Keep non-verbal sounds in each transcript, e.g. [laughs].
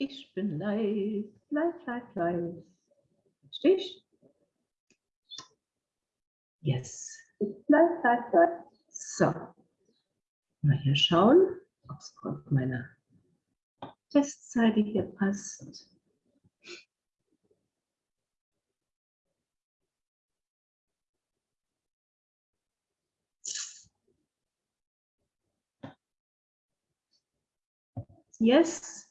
Ich bin live, live, live, live. Stich? Yes. Live, live, live. So. Mal hier schauen, ob es auf meiner Testseite hier passt. Yes.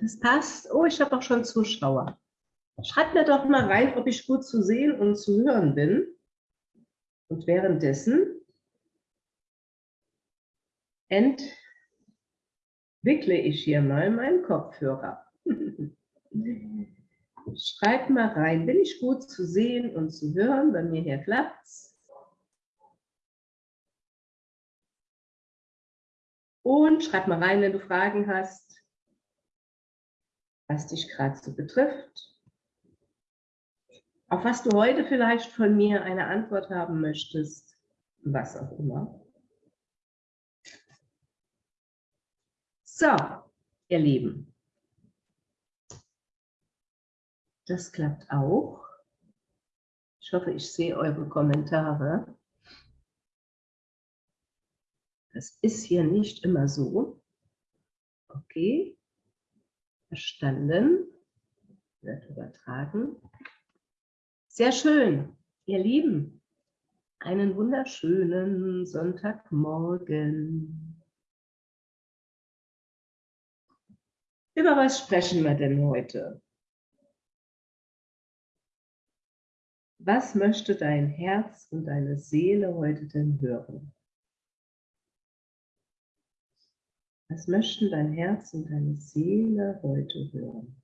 Das passt. Oh, ich habe auch schon Zuschauer. Schreibt mir doch mal rein, ob ich gut zu sehen und zu hören bin. Und währenddessen entwickle ich hier mal meinen Kopfhörer. [laughs] Schreibt mal rein, bin ich gut zu sehen und zu hören? Bei mir hier klappt's. Und schreib mal rein, wenn du Fragen hast was dich gerade so betrifft, auf was du heute vielleicht von mir eine Antwort haben möchtest, was auch immer. So, ihr Lieben, das klappt auch. Ich hoffe, ich sehe eure Kommentare. Das ist hier nicht immer so. Okay. Verstanden. Wird übertragen. Sehr schön, ihr Lieben. Einen wunderschönen Sonntagmorgen. Über was sprechen wir denn heute? Was möchte dein Herz und deine Seele heute denn hören? Was möchten dein Herz und deine Seele heute hören?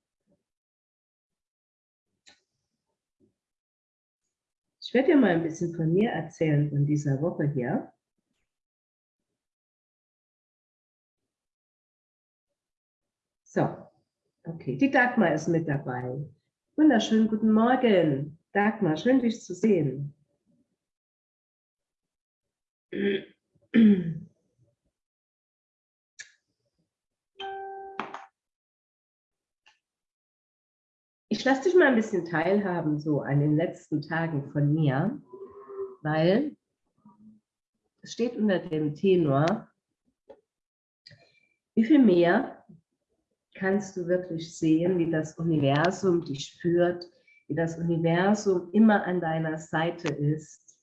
Ich werde dir mal ein bisschen von mir erzählen, von dieser Woche hier. So, okay, die Dagmar ist mit dabei. Wunderschönen guten Morgen. Dagmar, schön dich zu sehen. [clears throat] Ich lasse dich mal ein bisschen teilhaben so an den letzten Tagen von mir, weil es steht unter dem Tenor, wie viel mehr kannst du wirklich sehen, wie das Universum dich führt, wie das Universum immer an deiner Seite ist,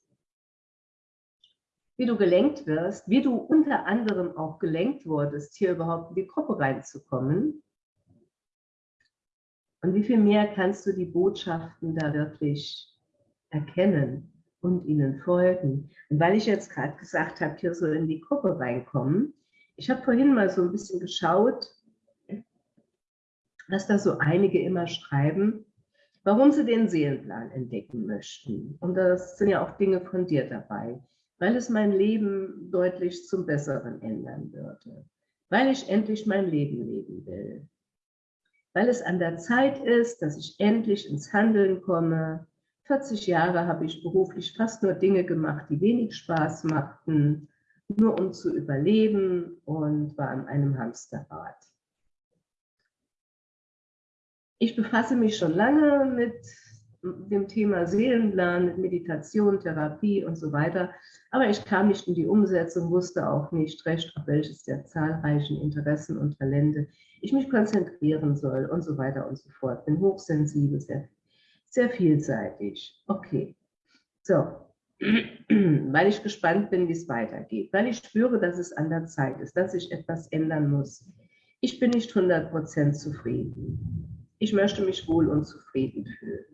wie du gelenkt wirst, wie du unter anderem auch gelenkt wurdest, hier überhaupt in die Gruppe reinzukommen, und wie viel mehr kannst du die Botschaften da wirklich erkennen und ihnen folgen? Und weil ich jetzt gerade gesagt habe, hier so in die Gruppe reinkommen, ich habe vorhin mal so ein bisschen geschaut, dass da so einige immer schreiben, warum sie den Seelenplan entdecken möchten. Und das sind ja auch Dinge von dir dabei, weil es mein Leben deutlich zum Besseren ändern würde, weil ich endlich mein Leben leben will, weil es an der Zeit ist, dass ich endlich ins Handeln komme. 40 Jahre habe ich beruflich fast nur Dinge gemacht, die wenig Spaß machten, nur um zu überleben und war an einem Hamsterrad. Ich befasse mich schon lange mit dem Thema Seelenplan, Meditation, Therapie und so weiter, aber ich kam nicht in die Umsetzung, wusste auch nicht recht, auf welches der zahlreichen Interessen und Talente ich mich konzentrieren soll und so weiter und so fort. Bin hochsensibel, sehr, sehr vielseitig. Okay, so, [clears throat] weil ich gespannt bin, wie es weitergeht, weil ich spüre, dass es an der Zeit ist, dass sich etwas ändern muss. Ich bin nicht 100% zufrieden. Ich möchte mich wohl und zufrieden fühlen.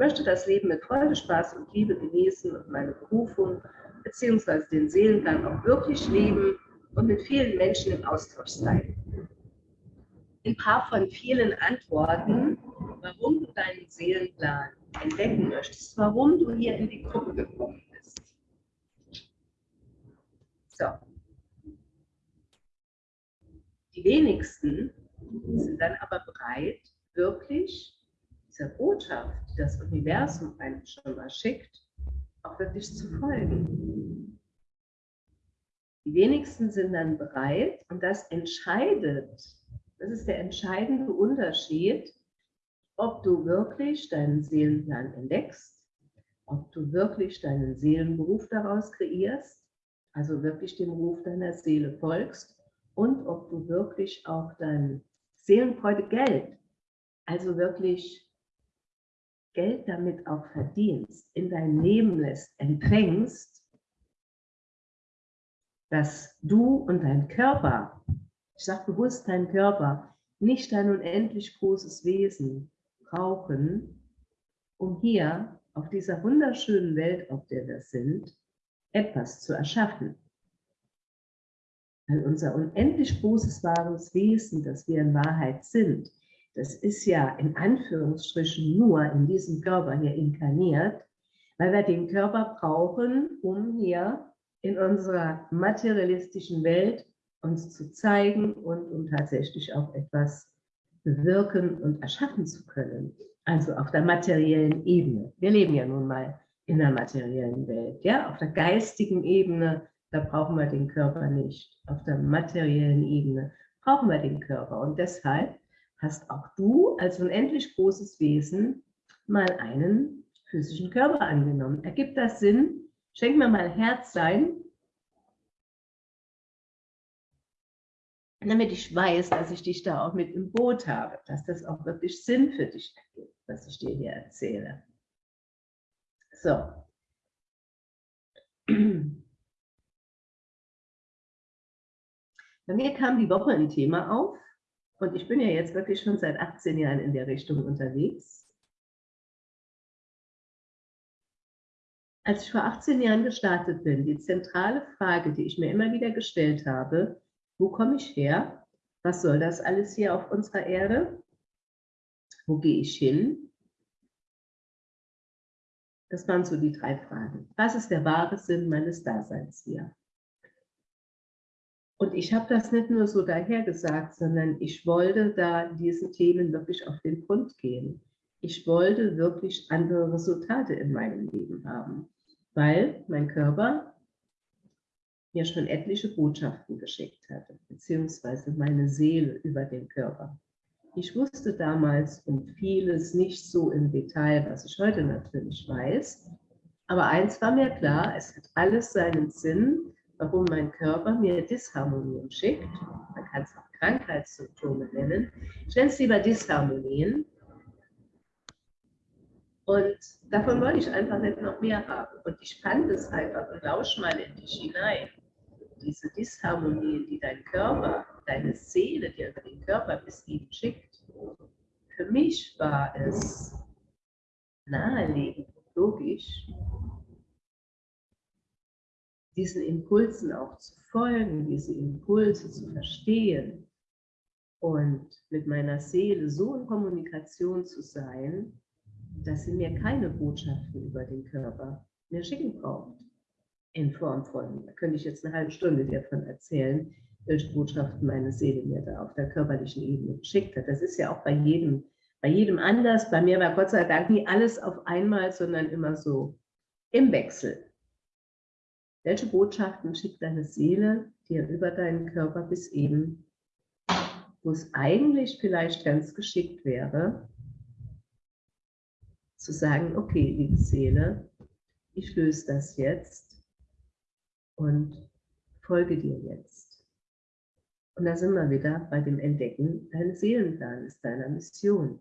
Möchte das Leben mit Freude, Spaß und Liebe genießen und meine Berufung bzw. den Seelengang auch wirklich leben und mit vielen Menschen im Austausch sein ein paar von vielen Antworten, warum du deinen Seelenplan entdecken möchtest, warum du hier in die Gruppe gekommen bist. So. Die wenigsten sind dann aber bereit, wirklich dieser Botschaft, die das Universum einem schon mal schickt, auch wirklich zu folgen. Die wenigsten sind dann bereit und das entscheidet Das ist der entscheidende Unterschied, ob du wirklich deinen Seelenplan entdeckst, ob du wirklich deinen Seelenberuf daraus kreierst, also wirklich dem Ruf deiner Seele folgst und ob du wirklich auch dein Seelenfreude Geld, also wirklich Geld damit auch verdienst, in dein Leben lässt, empfängst, dass du und dein Körper, ich sage bewusst dein Körper, nicht dein unendlich großes Wesen brauchen, um hier auf dieser wunderschönen Welt, auf der wir sind, etwas zu erschaffen. Weil unser unendlich großes wahres Wesen, das wir in Wahrheit sind, das ist ja in Anführungsstrichen nur in diesem Körper hier inkarniert, weil wir den Körper brauchen, um hier in unserer materialistischen Welt uns zu zeigen und um tatsächlich auch etwas bewirken und erschaffen zu können. Also auf der materiellen Ebene. Wir leben ja nun mal in der materiellen Welt. Ja? Auf der geistigen Ebene, da brauchen wir den Körper nicht. Auf der materiellen Ebene brauchen wir den Körper. Und deshalb hast auch du als unendlich großes Wesen mal einen physischen Körper angenommen. Ergibt das Sinn? Schenk mir mal Herz sein, damit ich weiß, dass ich dich da auch mit im Boot habe, dass das auch wirklich Sinn für dich ergibt, was ich dir hier erzähle. So. Bei mir kam die Woche ein Thema auf, und ich bin ja jetzt wirklich schon seit 18 Jahren in der Richtung unterwegs. Als ich vor 18 Jahren gestartet bin, die zentrale Frage, die ich mir immer wieder gestellt habe, wo komme ich her? Was soll das alles hier auf unserer Erde? Wo gehe ich hin? Das waren so die drei Fragen. Was ist der wahre Sinn meines Daseins hier? Und ich habe das nicht nur so dahergesagt, sondern ich wollte da diesen Themen wirklich auf den Grund gehen. Ich wollte wirklich andere Resultate in meinem Leben haben, weil mein Körper mir schon etliche Botschaften geschickt hatte, beziehungsweise meine Seele über den Körper. Ich wusste damals um vieles nicht so im Detail, was ich heute natürlich weiß, aber eins war mir klar, es hat alles seinen Sinn, warum mein Körper mir Disharmonien schickt. Man kann es auch Krankheitssymptome nennen. Ich nenne es lieber Disharmonien. Und davon wollte ich einfach nicht noch mehr haben. Und ich fand es einfach und lausch mal in dich hinein. Diese Disharmonien, die dein Körper, deine Seele dir über den Körper bis ihm schickt. Für mich war es naheliegend, logisch, diesen Impulsen auch zu folgen, diese Impulse zu verstehen und mit meiner Seele so in Kommunikation zu sein, dass sie mir keine Botschaften über den Körper mehr schicken braucht. In Form von, da könnte ich jetzt eine halbe Stunde davon erzählen, welche Botschaften meine Seele mir da auf der körperlichen Ebene geschickt hat. Das ist ja auch bei jedem, bei jedem anders. Bei mir war Gott sei Dank nie alles auf einmal, sondern immer so im Wechsel. Welche Botschaften schickt deine Seele dir über deinen Körper bis eben, wo es eigentlich vielleicht ganz geschickt wäre, zu sagen, okay, liebe Seele, ich löse das jetzt und folge dir jetzt. Und da sind wir wieder bei dem Entdecken deines Seelenplanes, deiner Mission.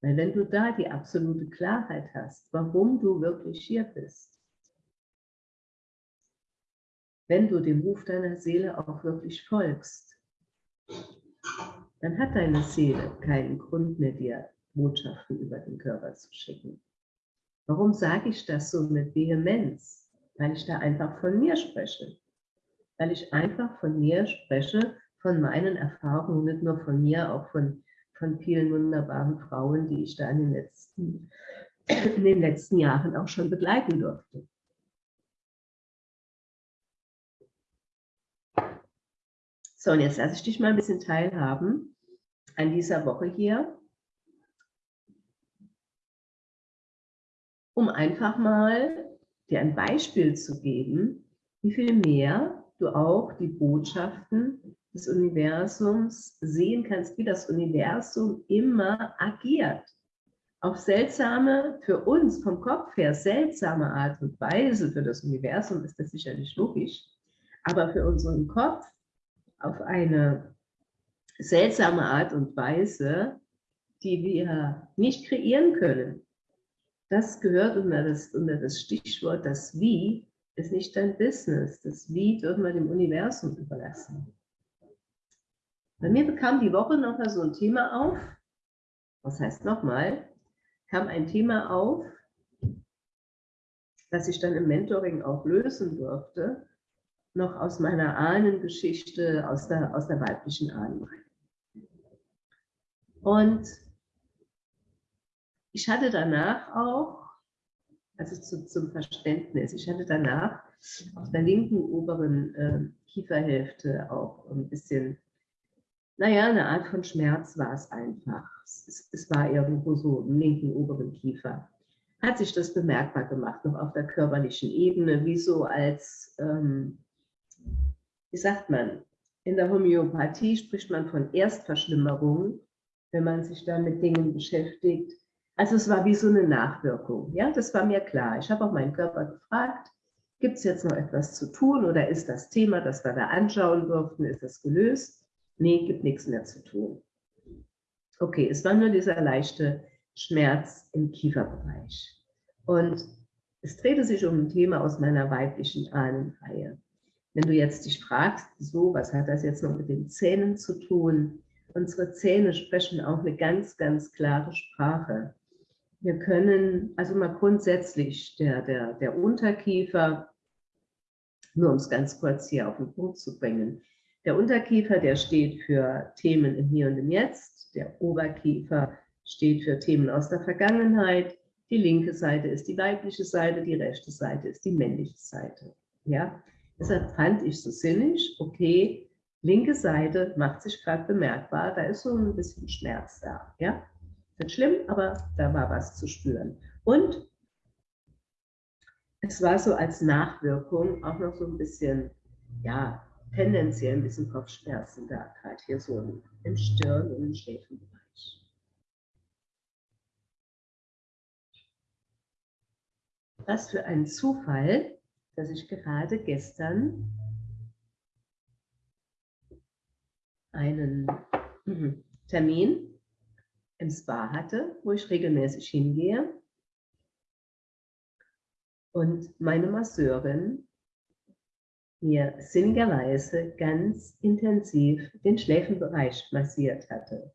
Weil wenn du da die absolute Klarheit hast, warum du wirklich hier bist, wenn du dem Ruf deiner Seele auch wirklich folgst, dann hat deine Seele keinen Grund mehr, dir Botschaften über den Körper zu schicken. Warum sage ich das so mit Vehemenz? Weil ich da einfach von mir spreche. Weil ich einfach von mir spreche, von meinen Erfahrungen, nicht nur von mir, auch von, von vielen wunderbaren Frauen, die ich da in den letzten, in den letzten Jahren auch schon begleiten durfte. So, und jetzt lasse ich dich mal ein bisschen teilhaben an dieser Woche hier, um einfach mal dir ein Beispiel zu geben, wie viel mehr du auch die Botschaften des Universums sehen kannst, wie das Universum immer agiert. Auf seltsame, für uns vom Kopf her seltsame Art und Weise, für das Universum ist das sicherlich logisch, aber für unseren Kopf auf eine seltsame Art und Weise, die wir nicht kreieren können. Das gehört unter das, unter das Stichwort, das Wie ist nicht dein Business. Das Wie dürfen wir dem Universum überlassen. Bei mir bekam die Woche nochmal so ein Thema auf. Was heißt nochmal? Kam ein Thema auf, das ich dann im Mentoring auch lösen durfte, noch aus meiner Ahnengeschichte, aus der, aus der weiblichen Ahnenreihe. Und ich hatte danach auch, also zu, zum Verständnis, ich hatte danach auf der linken oberen äh, Kieferhälfte auch ein bisschen, naja, eine Art von Schmerz war es einfach. Es, es war irgendwo so im linken oberen Kiefer. Hat sich das bemerkbar gemacht, noch auf der körperlichen Ebene, wie so als, ähm, wie sagt man, in der Homöopathie spricht man von Erstverschlimmerung, wenn man sich da mit Dingen beschäftigt, also es war wie so eine Nachwirkung. Ja, das war mir klar. Ich habe auch meinen Körper gefragt, gibt es jetzt noch etwas zu tun oder ist das Thema, das wir da anschauen durften, ist das gelöst? Nee, gibt nichts mehr zu tun. Okay, es war nur dieser leichte Schmerz im Kieferbereich. Und es drehte sich um ein Thema aus meiner weiblichen Ahnenreihe. Wenn du jetzt dich fragst, so, was hat das jetzt noch mit den Zähnen zu tun? Unsere Zähne sprechen auch eine ganz, ganz klare Sprache. Wir können, also mal grundsätzlich, der, der, der Unterkiefer, nur um es ganz kurz hier auf den Punkt zu bringen, der Unterkiefer, der steht für Themen im Hier und im Jetzt, der Oberkiefer steht für Themen aus der Vergangenheit, die linke Seite ist die weibliche Seite, die rechte Seite ist die männliche Seite. Ja? Deshalb fand ich so sinnig, okay, linke Seite macht sich gerade bemerkbar, da ist so ein bisschen Schmerz da. Ja? Nicht schlimm, aber da war was zu spüren. Und es war so als Nachwirkung auch noch so ein bisschen, ja, tendenziell ein bisschen Kopfschmerzen da, gerade hier so im Stirn- und im Schläfenbereich. Was für ein Zufall, dass ich gerade gestern einen mhm, Termin im Spa hatte, wo ich regelmäßig hingehe. Und meine Masseurin mir sinnigerweise ganz intensiv den Schläfenbereich massiert hatte.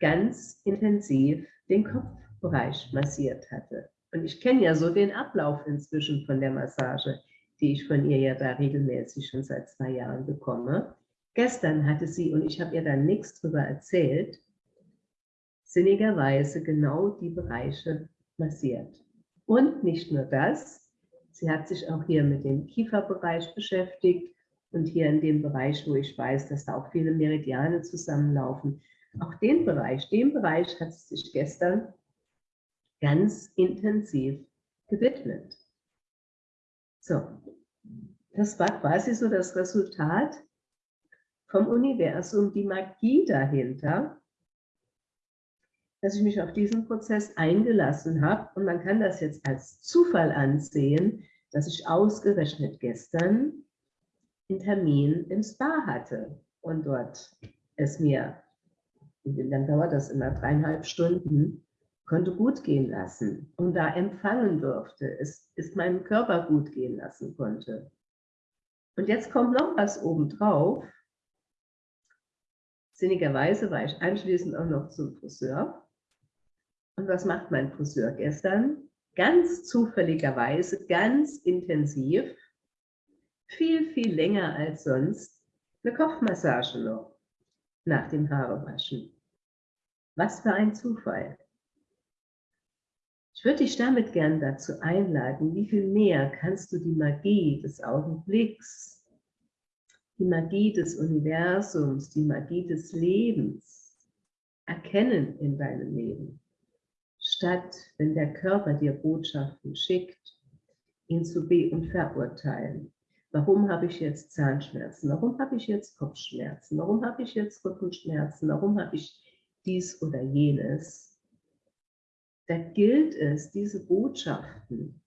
Ganz intensiv den Kopfbereich massiert hatte. Und ich kenne ja so den Ablauf inzwischen von der Massage, die ich von ihr ja da regelmäßig schon seit zwei Jahren bekomme. Gestern hatte sie, und ich habe ihr dann nichts darüber erzählt, sinnigerweise genau die Bereiche massiert. Und nicht nur das, sie hat sich auch hier mit dem Kieferbereich beschäftigt und hier in dem Bereich, wo ich weiß, dass da auch viele Meridiane zusammenlaufen. Auch den Bereich, dem Bereich hat sie sich gestern ganz intensiv gewidmet. So, das war quasi so das Resultat vom Universum, die Magie dahinter, dass ich mich auf diesen Prozess eingelassen habe. Und man kann das jetzt als Zufall ansehen, dass ich ausgerechnet gestern einen Termin im Spa hatte und dort es mir, wie lange dauert das immer, dreieinhalb Stunden, konnte gut gehen lassen und da empfangen durfte, es ist meinem Körper gut gehen lassen konnte. Und jetzt kommt noch was obendrauf. Sinnigerweise war ich anschließend auch noch zum Friseur und was macht mein Friseur gestern? Ganz zufälligerweise, ganz intensiv, viel, viel länger als sonst, eine Kopfmassage noch nach dem Haarewaschen. Was für ein Zufall. Ich würde dich damit gern dazu einladen, wie viel mehr kannst du die Magie des Augenblicks, die Magie des Universums, die Magie des Lebens erkennen in deinem Leben statt wenn der Körper dir Botschaften schickt, ihn zu be- und verurteilen. Warum habe ich jetzt Zahnschmerzen? Warum habe ich jetzt Kopfschmerzen? Warum habe ich jetzt Rückenschmerzen? Warum habe ich dies oder jenes? Da gilt es, diese Botschaften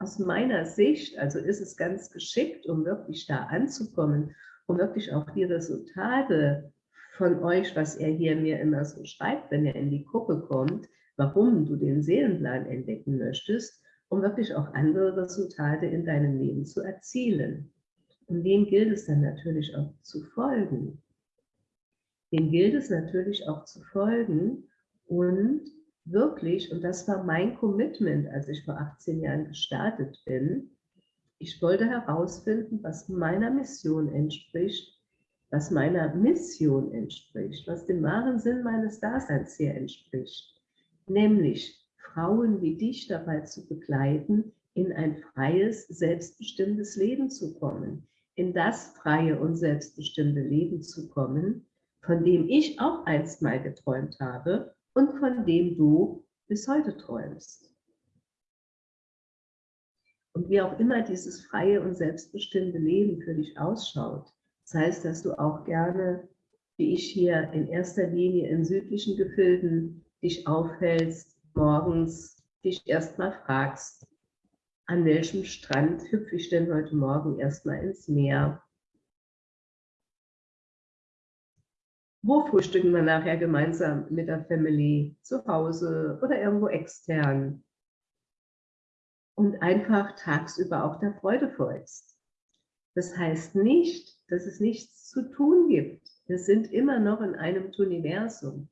aus meiner Sicht, also ist es ganz geschickt, um wirklich da anzukommen, um wirklich auch die Resultate von euch, was er hier mir immer so schreibt, wenn er in die Gruppe kommt, warum du den Seelenplan entdecken möchtest, um wirklich auch andere Resultate in deinem Leben zu erzielen. Und dem gilt es dann natürlich auch zu folgen. Dem gilt es natürlich auch zu folgen und wirklich, und das war mein Commitment, als ich vor 18 Jahren gestartet bin, ich wollte herausfinden, was meiner Mission entspricht, was meiner Mission entspricht, was dem wahren Sinn meines Daseins hier entspricht. Nämlich Frauen wie dich dabei zu begleiten, in ein freies, selbstbestimmtes Leben zu kommen, in das freie und selbstbestimmte Leben zu kommen, von dem ich auch einst mal geträumt habe und von dem du bis heute träumst. Und wie auch immer dieses freie und selbstbestimmte Leben für dich ausschaut, das heißt, dass du auch gerne, wie ich hier in erster Linie in südlichen Gefilden dich aufhältst, morgens dich erstmal fragst, an welchem Strand hüpfe ich denn heute Morgen erstmal ins Meer? Wo frühstücken wir nachher gemeinsam mit der Family? Zu Hause oder irgendwo extern? Und einfach tagsüber auch der Freude folgst. Das heißt nicht, dass es nichts zu tun gibt. Wir sind immer noch in einem Universum.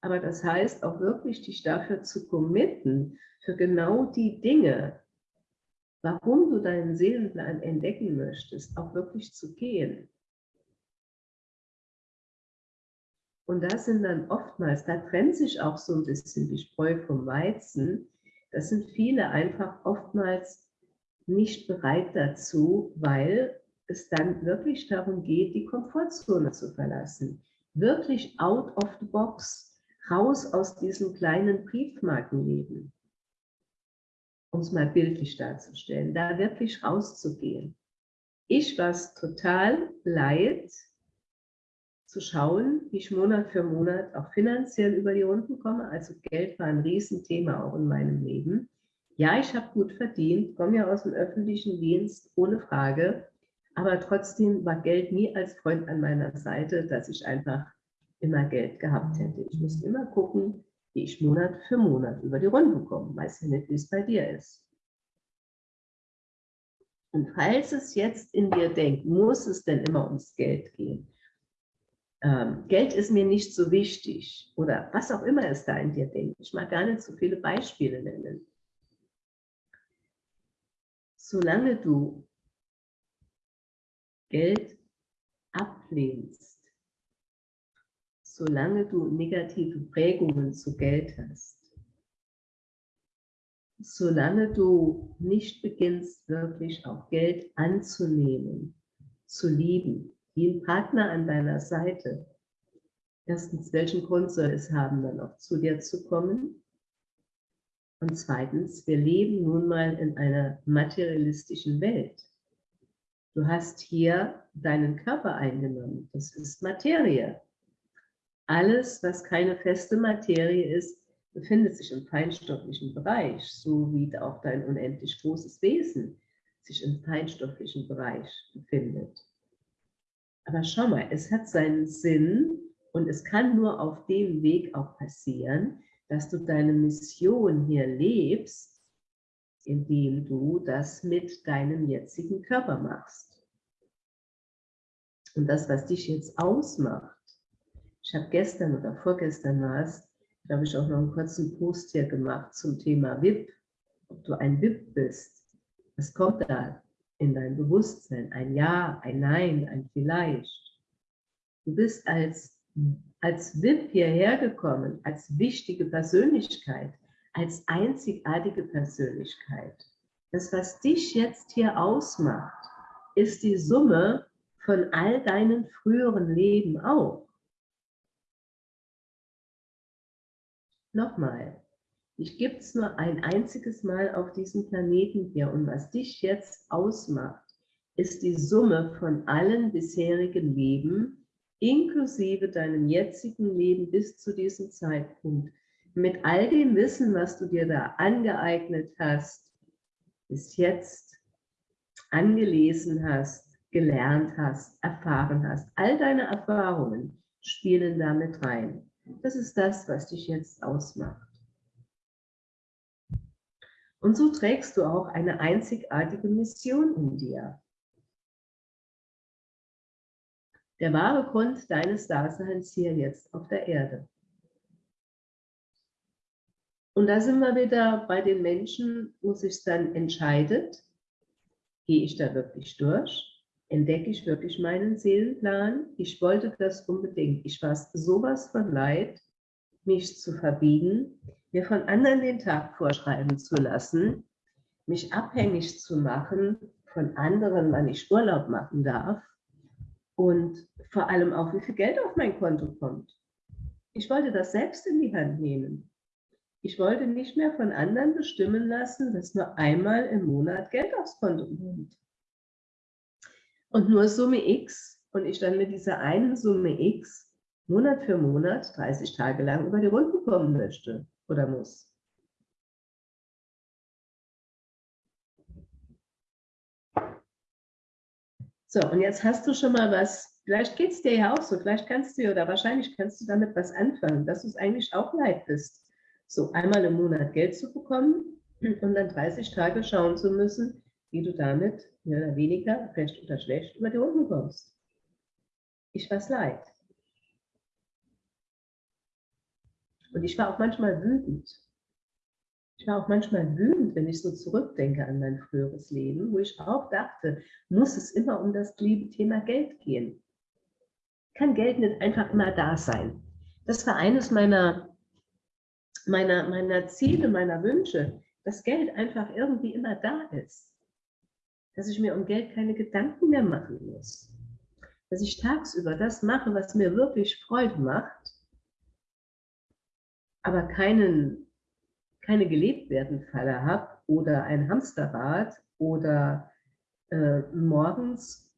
Aber das heißt auch wirklich, dich dafür zu committen, für genau die Dinge, warum du deinen Seelenplan entdecken möchtest, auch wirklich zu gehen. Und das sind dann oftmals, da trennt sich auch so ein bisschen die Spreu vom Weizen. Das sind viele einfach oftmals nicht bereit dazu, weil es dann wirklich darum geht, die Komfortzone zu verlassen. Wirklich out of the box raus aus diesem kleinen Briefmarkenleben, um es mal bildlich darzustellen, da wirklich rauszugehen. Ich war es total leid, zu schauen, wie ich Monat für Monat auch finanziell über die Runden komme. Also Geld war ein Riesenthema auch in meinem Leben. Ja, ich habe gut verdient, komme ja aus dem öffentlichen Dienst, ohne Frage. Aber trotzdem war Geld nie als Freund an meiner Seite, dass ich einfach immer Geld gehabt hätte. Ich musste immer gucken, wie ich Monat für Monat über die Runde komme. Weiß ja nicht, wie es bei dir ist. Und falls es jetzt in dir denkt, muss es denn immer ums Geld gehen? Ähm, Geld ist mir nicht so wichtig oder was auch immer es da in dir denkt. Ich mag gar nicht so viele Beispiele nennen. Solange du Geld ablehnst, solange du negative Prägungen zu Geld hast, solange du nicht beginnst, wirklich auch Geld anzunehmen, zu lieben, wie ein Partner an deiner Seite. Erstens, welchen Grund soll es haben, dann auch zu dir zu kommen? Und zweitens, wir leben nun mal in einer materialistischen Welt. Du hast hier deinen Körper eingenommen. Das ist Materie. Alles, was keine feste Materie ist, befindet sich im feinstofflichen Bereich, so wie auch dein unendlich großes Wesen sich im feinstofflichen Bereich befindet. Aber schau mal, es hat seinen Sinn und es kann nur auf dem Weg auch passieren, dass du deine Mission hier lebst, indem du das mit deinem jetzigen Körper machst. Und das, was dich jetzt ausmacht, ich habe gestern oder vorgestern war es, glaube ich, auch noch einen kurzen Post hier gemacht zum Thema VIP. Ob du ein VIP bist, was kommt da in dein Bewusstsein? Ein Ja, ein Nein, ein Vielleicht. Du bist als, als VIP hierher gekommen, als wichtige Persönlichkeit, als einzigartige Persönlichkeit. Das, was dich jetzt hier ausmacht, ist die Summe von all deinen früheren Leben auch. Nochmal, dich gibt es nur ein einziges Mal auf diesem Planeten hier und was dich jetzt ausmacht, ist die Summe von allen bisherigen Leben, inklusive deinem jetzigen Leben bis zu diesem Zeitpunkt. Mit all dem Wissen, was du dir da angeeignet hast, bis jetzt angelesen hast, gelernt hast, erfahren hast, all deine Erfahrungen spielen damit rein. Das ist das, was dich jetzt ausmacht. Und so trägst du auch eine einzigartige Mission in dir. Der wahre Grund deines Daseins hier jetzt auf der Erde. Und da sind wir wieder bei den Menschen, wo sich dann entscheidet, gehe ich da wirklich durch? Entdecke ich wirklich meinen Seelenplan? Ich wollte das unbedingt. Ich war sowas von leid, mich zu verbiegen, mir von anderen den Tag vorschreiben zu lassen, mich abhängig zu machen von anderen, wann ich Urlaub machen darf und vor allem auch, wie viel Geld auf mein Konto kommt. Ich wollte das selbst in die Hand nehmen. Ich wollte nicht mehr von anderen bestimmen lassen, dass nur einmal im Monat Geld aufs Konto kommt. Und nur Summe X und ich dann mit dieser einen Summe X Monat für Monat 30 Tage lang über die Runden kommen möchte oder muss. So, und jetzt hast du schon mal was, vielleicht geht es dir ja auch so, vielleicht kannst du oder wahrscheinlich kannst du damit was anfangen, dass du es eigentlich auch leid bist, so einmal im Monat Geld zu bekommen und dann 30 Tage schauen zu müssen, wie du damit mehr oder weniger, recht oder schlecht, über die Runden kommst. Ich war es leid. Und ich war auch manchmal wütend. Ich war auch manchmal wütend, wenn ich so zurückdenke an mein früheres Leben, wo ich auch dachte, muss es immer um das liebe Thema Geld gehen. Kann Geld nicht einfach immer da sein? Das war eines meiner, meiner, meiner Ziele, meiner Wünsche, dass Geld einfach irgendwie immer da ist. Dass ich mir um Geld keine Gedanken mehr machen muss. Dass ich tagsüber das mache, was mir wirklich Freude macht, aber keinen keine gelebt werden Falle habe oder ein Hamsterrad oder äh, morgens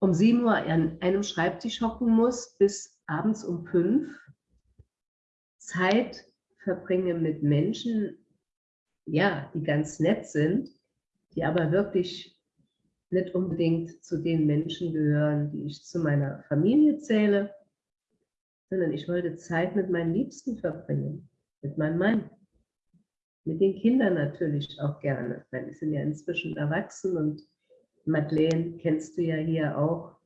um 7 Uhr an einem Schreibtisch hocken muss bis abends um 5, Zeit verbringe mit Menschen, ja, die ganz nett sind, die aber wirklich nicht unbedingt zu den Menschen gehören, die ich zu meiner Familie zähle sondern ich wollte Zeit mit meinen Liebsten verbringen, mit meinem Mann, mit den Kindern natürlich auch gerne, weil die sind ja inzwischen erwachsen und Madeleine kennst du ja hier auch,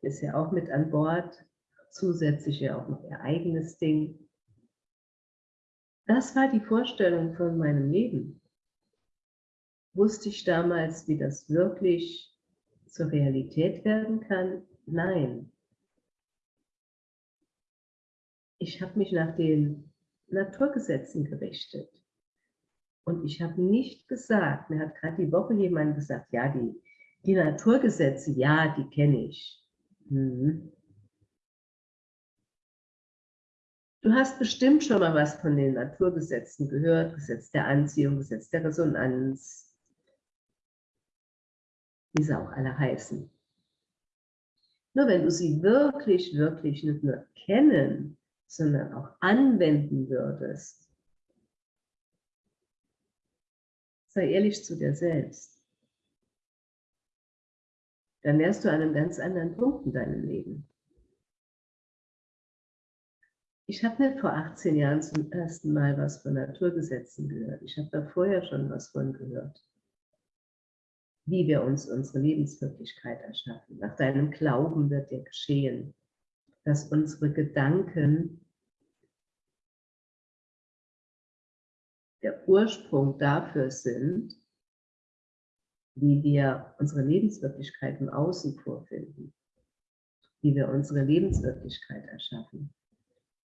ist ja auch mit an Bord, zusätzlich ja auch noch ihr eigenes Ding. Das war die Vorstellung von meinem Leben. Wusste ich damals, wie das wirklich zur Realität werden kann? Nein ich habe mich nach den Naturgesetzen gerichtet. Und ich habe nicht gesagt, mir hat gerade die Woche jemand gesagt, ja, die, die Naturgesetze, ja, die kenne ich. Hm. Du hast bestimmt schon mal was von den Naturgesetzen gehört, Gesetz der Anziehung, Gesetz der Resonanz, wie sie auch alle heißen. Nur wenn du sie wirklich, wirklich nicht nur kennen, sondern auch anwenden würdest, sei ehrlich zu dir selbst, dann wärst du an einem ganz anderen Punkt in deinem Leben. Ich habe nicht vor 18 Jahren zum ersten Mal was von Naturgesetzen gehört. Ich habe da vorher schon was von gehört. Wie wir uns unsere Lebenswirklichkeit erschaffen. Nach deinem Glauben wird dir geschehen, dass unsere Gedanken der Ursprung dafür sind, wie wir unsere Lebenswirklichkeit im Außen vorfinden, wie wir unsere Lebenswirklichkeit erschaffen.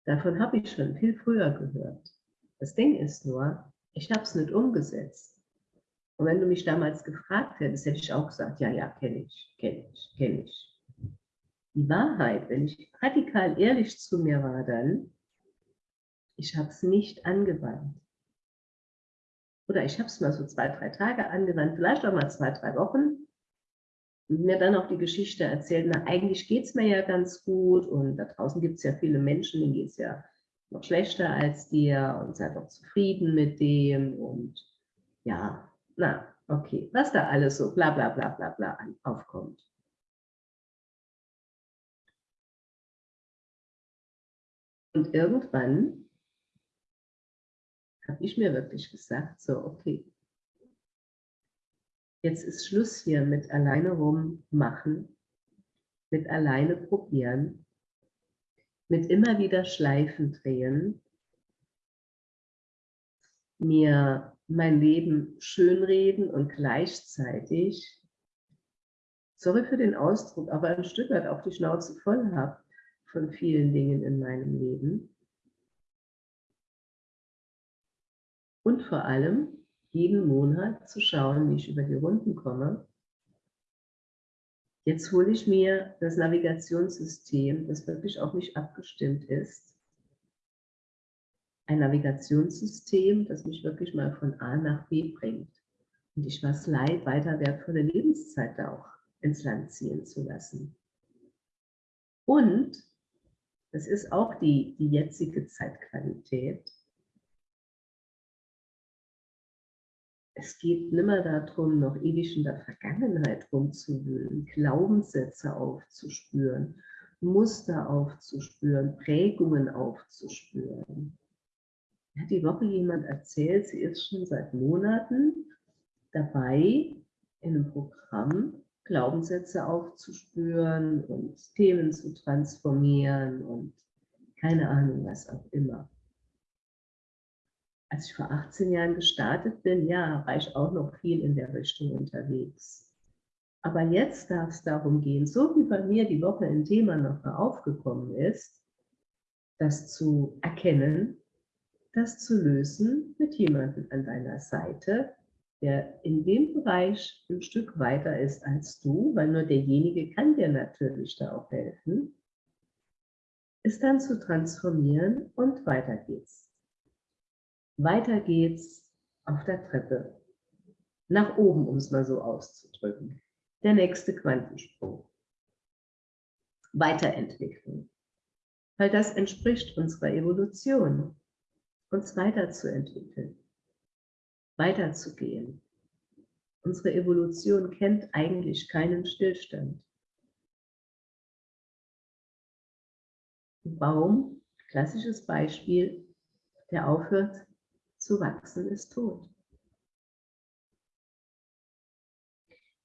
Davon habe ich schon viel früher gehört. Das Ding ist nur, ich habe es nicht umgesetzt. Und wenn du mich damals gefragt hättest, hätte ich auch gesagt, ja, ja, kenne ich, kenne ich, kenne ich. Die Wahrheit, wenn ich radikal ehrlich zu mir war dann, ich habe es nicht angewandt. oder ich habe es mal so zwei, drei Tage angewandt, vielleicht auch mal zwei, drei Wochen, und mir dann auch die Geschichte erzählt, na eigentlich geht es mir ja ganz gut und da draußen gibt es ja viele Menschen, denen geht es ja noch schlechter als dir und sei doch zufrieden mit dem und ja, na, okay, was da alles so bla bla bla bla bla aufkommt. Und irgendwann habe ich mir wirklich gesagt, so, okay, jetzt ist Schluss hier mit alleine rummachen, mit alleine probieren, mit immer wieder Schleifen drehen, mir mein Leben schönreden und gleichzeitig, sorry für den Ausdruck, aber ein Stück weit auch die Schnauze voll habe von vielen Dingen in meinem Leben. Und vor allem jeden Monat zu schauen, wie ich über die Runden komme. Jetzt hole ich mir das Navigationssystem, das wirklich auf mich abgestimmt ist. Ein Navigationssystem, das mich wirklich mal von A nach B bringt. Und ich was leid, weiter wertvolle Lebenszeit auch ins Land ziehen zu lassen. Und das ist auch die, die jetzige Zeitqualität. Es geht nimmer darum, noch ewig in der Vergangenheit rumzuwühlen, Glaubenssätze aufzuspüren, Muster aufzuspüren, Prägungen aufzuspüren. Hat die Woche jemand erzählt, sie ist schon seit Monaten dabei, in einem Programm Glaubenssätze aufzuspüren und Themen zu transformieren und keine Ahnung, was auch immer. Als ich vor 18 Jahren gestartet bin, ja, war ich auch noch viel in der Richtung unterwegs. Aber jetzt darf es darum gehen, so wie bei mir die Woche ein Thema noch aufgekommen ist, das zu erkennen, das zu lösen mit jemandem an deiner Seite, der in dem Bereich ein Stück weiter ist als du, weil nur derjenige kann dir natürlich da auch helfen, ist dann zu transformieren und weiter geht's. Weiter geht's auf der Treppe. Nach oben, um es mal so auszudrücken. Der nächste Quantensprung. Weiterentwicklung. Weil das entspricht unserer Evolution, uns weiterzuentwickeln weiterzugehen. Unsere Evolution kennt eigentlich keinen Stillstand. Ein Baum, klassisches Beispiel, der aufhört zu wachsen, ist tot.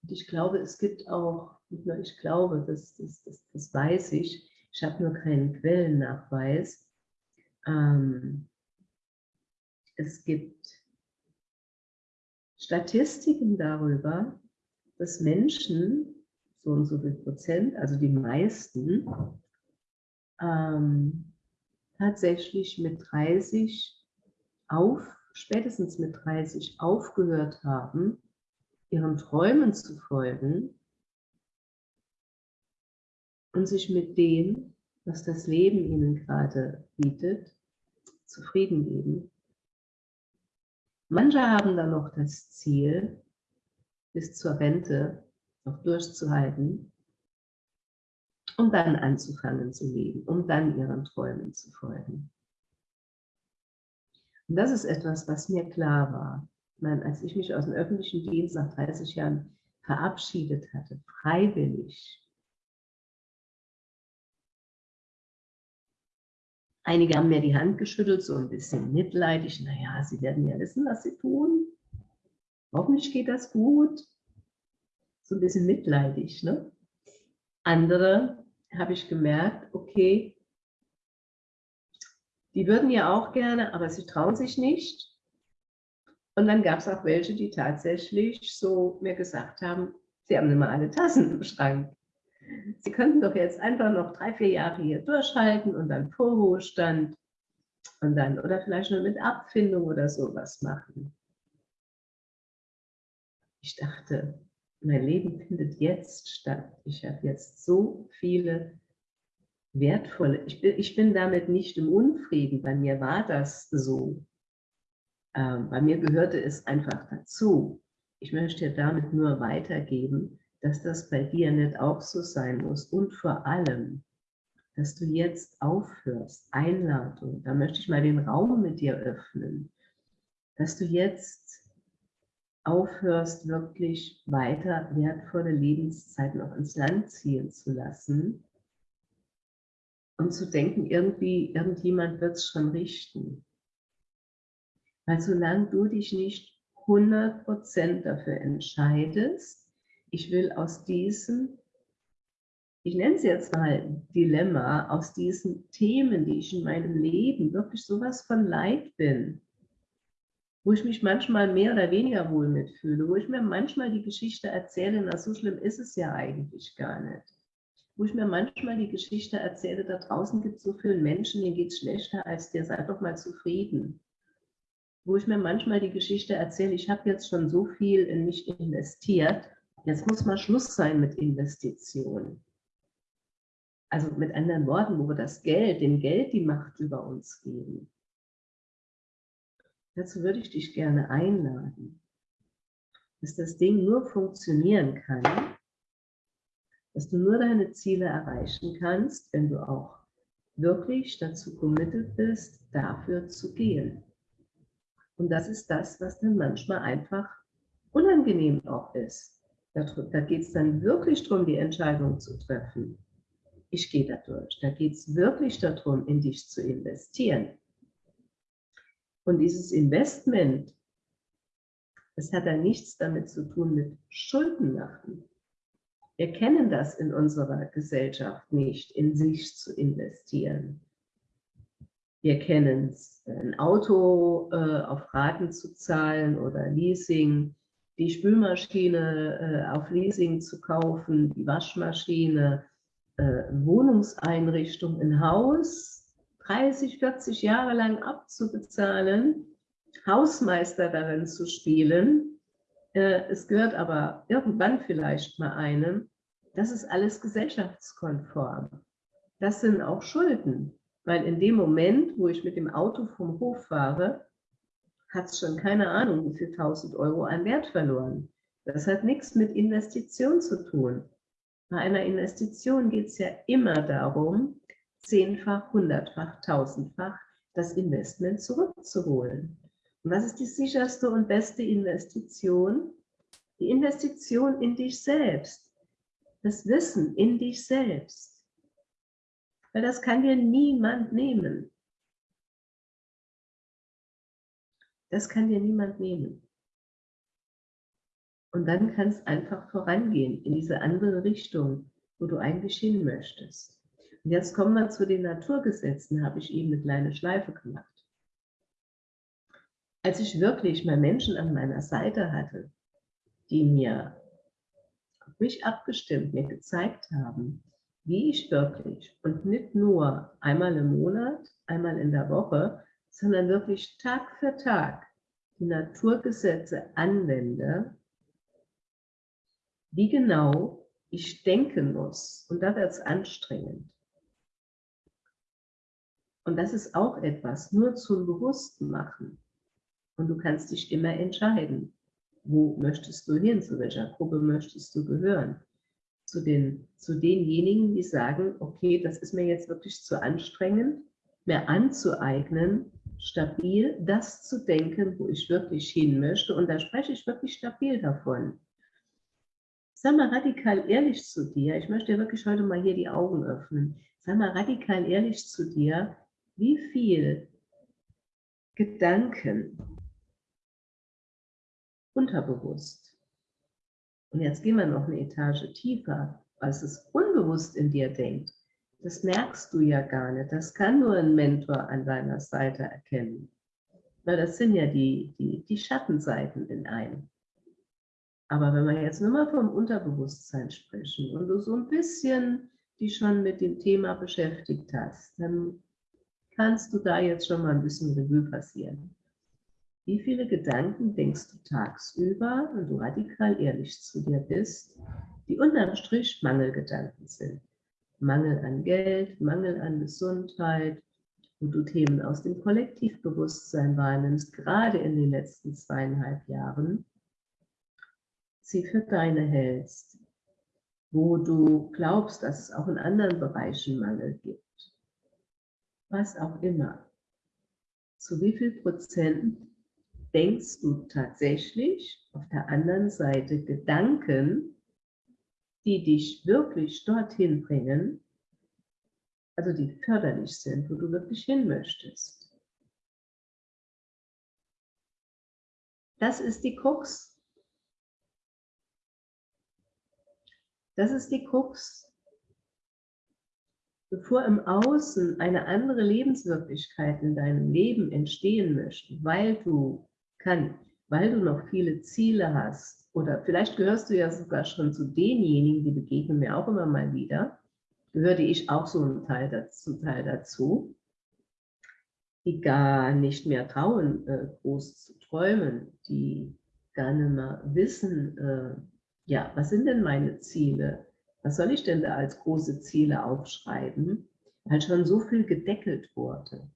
Und ich glaube, es gibt auch, nicht nur ich glaube, das, das, das, das weiß ich, ich habe nur keinen Quellennachweis, ähm, es gibt Statistiken darüber, dass Menschen, so und so viel Prozent, also die meisten, ähm, tatsächlich mit 30 auf, spätestens mit 30 aufgehört haben, ihren Träumen zu folgen und sich mit dem, was das Leben ihnen gerade bietet, zufrieden geben Manche haben dann noch das Ziel, bis zur Rente noch durchzuhalten, um dann anzufangen zu leben, um dann ihren Träumen zu folgen. Und das ist etwas, was mir klar war. Ich meine, als ich mich aus dem öffentlichen Dienst nach 30 Jahren verabschiedet hatte, freiwillig, Einige haben mir die Hand geschüttelt, so ein bisschen mitleidig. Naja, sie werden ja wissen, was sie tun. Hoffentlich geht das gut. So ein bisschen mitleidig. Ne? Andere habe ich gemerkt, okay, die würden ja auch gerne, aber sie trauen sich nicht. Und dann gab es auch welche, die tatsächlich so mir gesagt haben, sie haben immer alle Tassen im Schrank. Sie könnten doch jetzt einfach noch drei, vier Jahre hier durchhalten und dann Vorruhestand und dann, oder vielleicht nur mit Abfindung oder sowas machen. Ich dachte, mein Leben findet jetzt statt. Ich habe jetzt so viele wertvolle, ich bin, ich bin damit nicht im Unfrieden, bei mir war das so. Ähm, bei mir gehörte es einfach dazu. Ich möchte damit nur weitergeben, dass das bei dir nicht auch so sein muss. Und vor allem, dass du jetzt aufhörst, Einladung, da möchte ich mal den Raum mit dir öffnen, dass du jetzt aufhörst, wirklich weiter wertvolle Lebenszeit noch ins Land ziehen zu lassen und zu denken, irgendwie, irgendjemand wird es schon richten. Weil solange du dich nicht 100% dafür entscheidest, ich will aus diesem, ich nenne es jetzt mal Dilemma, aus diesen Themen, die ich in meinem Leben wirklich sowas von leid bin, wo ich mich manchmal mehr oder weniger wohl mitfühle, wo ich mir manchmal die Geschichte erzähle, na so schlimm ist es ja eigentlich gar nicht. Wo ich mir manchmal die Geschichte erzähle, da draußen gibt es so viele Menschen, denen geht es schlechter als dir, sei doch mal zufrieden. Wo ich mir manchmal die Geschichte erzähle, ich habe jetzt schon so viel in mich investiert, jetzt muss mal Schluss sein mit Investitionen. Also mit anderen Worten, wo wir das Geld, dem Geld die Macht über uns geben. Dazu würde ich dich gerne einladen, dass das Ding nur funktionieren kann, dass du nur deine Ziele erreichen kannst, wenn du auch wirklich dazu committed bist, dafür zu gehen. Und das ist das, was dann manchmal einfach unangenehm auch ist. Da, da geht es dann wirklich darum, die Entscheidung zu treffen. Ich gehe da durch. Da geht es wirklich darum, in dich zu investieren. Und dieses Investment, das hat dann nichts damit zu tun mit Schulden machen. Wir kennen das in unserer Gesellschaft nicht, in sich zu investieren. Wir kennen es, ein Auto äh, auf Raten zu zahlen oder Leasing, die Spülmaschine äh, auf Leasing zu kaufen, die Waschmaschine, äh, Wohnungseinrichtung, ein Haus 30, 40 Jahre lang abzubezahlen, Hausmeister darin zu spielen. Äh, es gehört aber irgendwann vielleicht mal einem. Das ist alles gesellschaftskonform. Das sind auch Schulden, weil in dem Moment, wo ich mit dem Auto vom Hof fahre, hat schon keine Ahnung, wie viel tausend Euro an Wert verloren. Das hat nichts mit Investition zu tun. Bei einer Investition geht es ja immer darum, zehnfach, hundertfach, tausendfach das Investment zurückzuholen. Und was ist die sicherste und beste Investition? Die Investition in dich selbst. Das Wissen in dich selbst. Weil das kann dir niemand nehmen. Das kann dir niemand nehmen. Und dann kann es einfach vorangehen in diese andere Richtung, wo du eigentlich hin möchtest. Und jetzt kommen wir zu den Naturgesetzen, habe ich eben eine kleine Schleife gemacht. Als ich wirklich mal Menschen an meiner Seite hatte, die mir auf mich abgestimmt, mir gezeigt haben, wie ich wirklich und nicht nur einmal im Monat, einmal in der Woche, sondern wirklich Tag für Tag die Naturgesetze anwende, wie genau ich denken muss. Und da wird es anstrengend. Und das ist auch etwas, nur zum Bewussten machen. Und du kannst dich immer entscheiden, wo möchtest du hin, zu welcher Gruppe möchtest du gehören. Zu, den, zu denjenigen, die sagen, okay, das ist mir jetzt wirklich zu anstrengend, mir anzueignen, stabil das zu denken, wo ich wirklich hin möchte. Und da spreche ich wirklich stabil davon. Sag mal radikal ehrlich zu dir, ich möchte dir wirklich heute mal hier die Augen öffnen. Sag mal radikal ehrlich zu dir, wie viel Gedanken unterbewusst. Und jetzt gehen wir noch eine Etage tiefer, was es unbewusst in dir denkt. Das merkst du ja gar nicht. Das kann nur ein Mentor an deiner Seite erkennen. Weil das sind ja die, die, die Schattenseiten in einem. Aber wenn wir jetzt nur mal vom Unterbewusstsein sprechen und du so ein bisschen dich schon mit dem Thema beschäftigt hast, dann kannst du da jetzt schon mal ein bisschen Revue passieren. Wie viele Gedanken denkst du tagsüber, wenn du radikal ehrlich zu dir bist, die unterm Strich Mangelgedanken sind? Mangel an Geld, Mangel an Gesundheit, wo du Themen aus dem Kollektivbewusstsein wahrnimmst, gerade in den letzten zweieinhalb Jahren, sie für deine hältst, wo du glaubst, dass es auch in anderen Bereichen Mangel gibt, was auch immer. Zu wie viel Prozent denkst du tatsächlich auf der anderen Seite Gedanken, die dich wirklich dorthin bringen, also die förderlich sind, wo du wirklich hin möchtest. Das ist die Krux. Das ist die Krux. Bevor im Außen eine andere Lebenswirklichkeit in deinem Leben entstehen möchte, weil du kann, weil du noch viele Ziele hast, oder vielleicht gehörst du ja sogar schon zu denjenigen, die begegnen mir auch immer mal wieder, gehörte ich auch so ein Teil dazu, Teil dazu die gar nicht mehr trauen, äh, groß zu träumen, die gar nicht mehr wissen, äh, ja, was sind denn meine Ziele? Was soll ich denn da als große Ziele aufschreiben? Weil schon so viel gedeckelt wurde.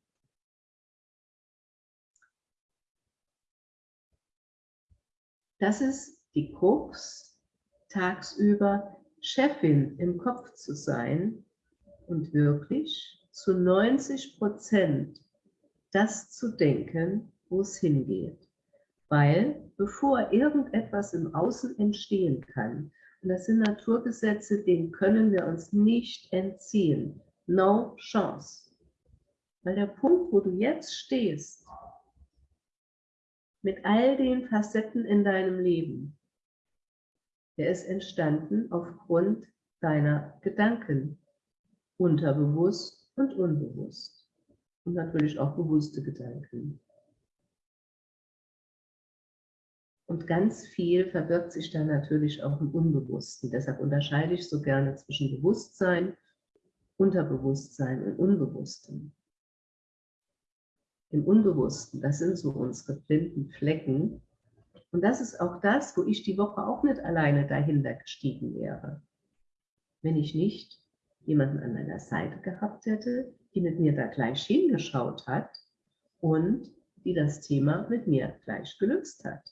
Das ist die Krux, tagsüber Chefin im Kopf zu sein und wirklich zu 90 Prozent das zu denken, wo es hingeht. Weil bevor irgendetwas im Außen entstehen kann, und das sind Naturgesetze, denen können wir uns nicht entziehen. No chance. Weil der Punkt, wo du jetzt stehst, mit all den Facetten in deinem Leben, der ist entstanden aufgrund deiner Gedanken, unterbewusst und unbewusst. Und natürlich auch bewusste Gedanken. Und ganz viel verbirgt sich da natürlich auch im Unbewussten. Deshalb unterscheide ich so gerne zwischen Bewusstsein, Unterbewusstsein und Unbewusstem. Im Unbewussten, das sind so unsere blinden Flecken, und das ist auch das, wo ich die Woche auch nicht alleine dahinter gestiegen wäre. Wenn ich nicht jemanden an meiner Seite gehabt hätte, die mit mir da gleich hingeschaut hat und die das Thema mit mir gleich gelöst hat.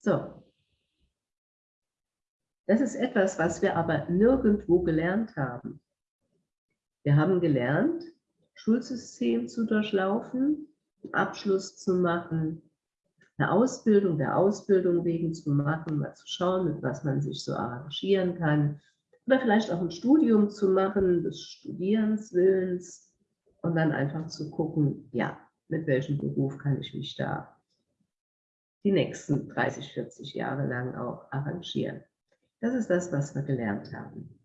So. Das ist etwas, was wir aber nirgendwo gelernt haben. Wir haben gelernt, Schulsystem zu durchlaufen, Abschluss zu machen, eine Ausbildung der Ausbildung wegen zu machen, mal zu schauen, mit was man sich so arrangieren kann. Oder vielleicht auch ein Studium zu machen, des Studierens Willens und dann einfach zu gucken, ja, mit welchem Beruf kann ich mich da die nächsten 30, 40 Jahre lang auch arrangieren. Das ist das, was wir gelernt haben.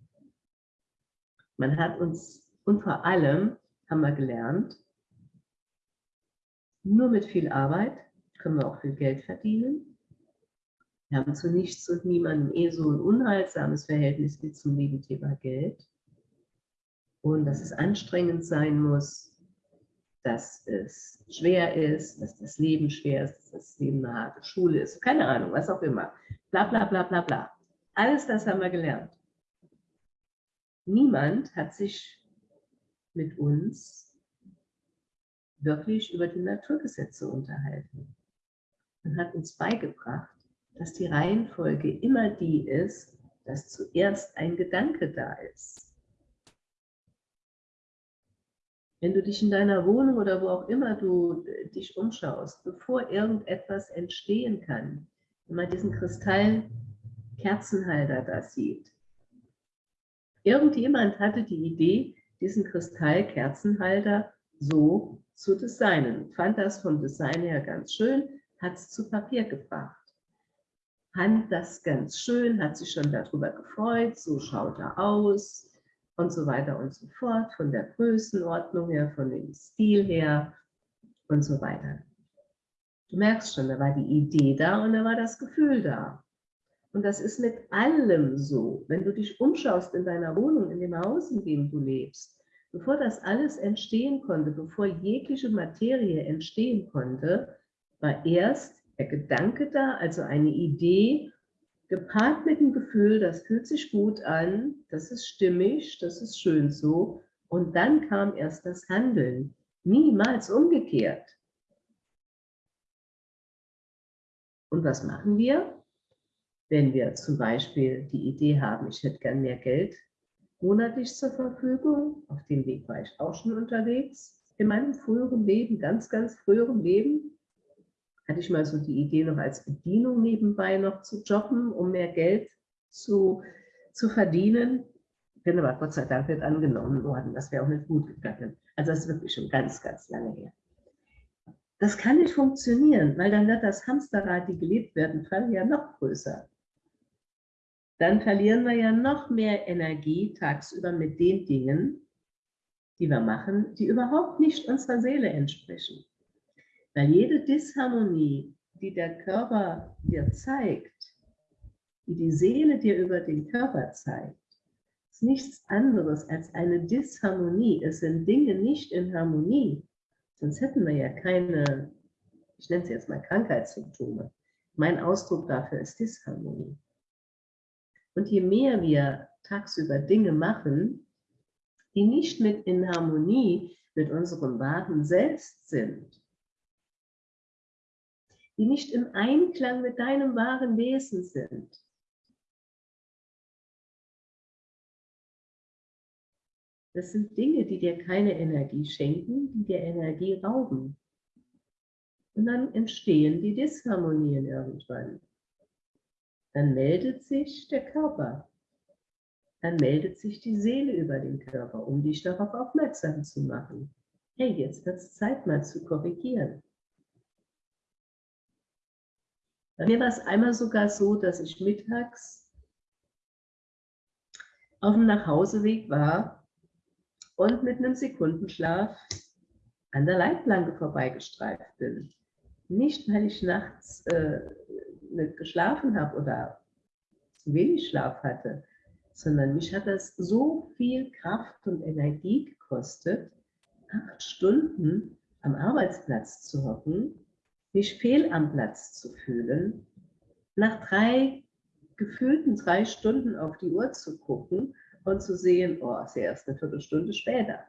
Man hat uns und vor allem haben wir gelernt, nur mit viel Arbeit können wir auch viel Geld verdienen. Wir haben zu nichts und niemandem eh so ein unheilsames Verhältnis wie zum lieben Geld. Und dass es anstrengend sein muss, dass es schwer ist, dass das Leben schwer ist, dass das Leben eine harte Schule ist, keine Ahnung, was auch immer. Bla bla bla bla bla. Alles das haben wir gelernt. Niemand hat sich mit uns wirklich über die Naturgesetze unterhalten. Man hat uns beigebracht, dass die Reihenfolge immer die ist, dass zuerst ein Gedanke da ist. Wenn du dich in deiner Wohnung oder wo auch immer du dich umschaust, bevor irgendetwas entstehen kann, wenn man diesen Kristallkerzenhalter da sieht, irgendjemand hatte die Idee, diesen Kristallkerzenhalter so zu designen. Fand das vom Design her ganz schön, hat es zu Papier gebracht. Fand das ganz schön, hat sich schon darüber gefreut, so schaut er aus und so weiter und so fort, von der Größenordnung her, von dem Stil her und so weiter. Du merkst schon, da war die Idee da und da war das Gefühl da. Und das ist mit allem so. Wenn du dich umschaust in deiner Wohnung, in dem Haus, in dem du lebst, bevor das alles entstehen konnte, bevor jegliche Materie entstehen konnte, war erst der Gedanke da, also eine Idee gepaart mit dem Gefühl, das fühlt sich gut an, das ist stimmig, das ist schön so. Und dann kam erst das Handeln, niemals umgekehrt. Und was machen wir? Wenn wir zum Beispiel die Idee haben, ich hätte gern mehr Geld monatlich zur Verfügung, auf dem Weg war ich auch schon unterwegs, in meinem früheren Leben, ganz, ganz früheren Leben, hatte ich mal so die Idee, noch als Bedienung nebenbei noch zu jobben, um mehr Geld zu, zu verdienen. Bin aber Gott sei Dank nicht angenommen worden. Das wäre auch nicht gut gegangen. Also das ist wirklich schon ganz, ganz lange her. Das kann nicht funktionieren, weil dann wird das Hamsterrad, die gelebt werden, Fall ja noch größer. Dann verlieren wir ja noch mehr Energie tagsüber mit den Dingen, die wir machen, die überhaupt nicht unserer Seele entsprechen. Weil jede Disharmonie, die der Körper dir zeigt, die die Seele dir über den Körper zeigt, ist nichts anderes als eine Disharmonie. Es sind Dinge nicht in Harmonie, sonst hätten wir ja keine, ich nenne es jetzt mal Krankheitssymptome. Mein Ausdruck dafür ist Disharmonie. Und je mehr wir tagsüber Dinge machen, die nicht mit in Harmonie mit unserem wahren Selbst sind, die nicht im Einklang mit deinem wahren Wesen sind. Das sind Dinge, die dir keine Energie schenken, die dir Energie rauben. Und dann entstehen die Disharmonien irgendwann. Dann meldet sich der Körper. Dann meldet sich die Seele über den Körper, um dich darauf aufmerksam zu machen. Hey, jetzt wird es Zeit mal zu korrigieren. Bei mir war es einmal sogar so, dass ich mittags auf dem Nachhauseweg war und mit einem Sekundenschlaf an der Leitplanke vorbeigestreift bin. Nicht, weil ich nachts äh, nicht geschlafen habe oder zu wenig Schlaf hatte, sondern mich hat das so viel Kraft und Energie gekostet, acht Stunden am Arbeitsplatz zu hocken mich fehl am Platz zu fühlen, nach drei gefühlten drei Stunden auf die Uhr zu gucken und zu sehen, oh, ist erst eine Viertelstunde später.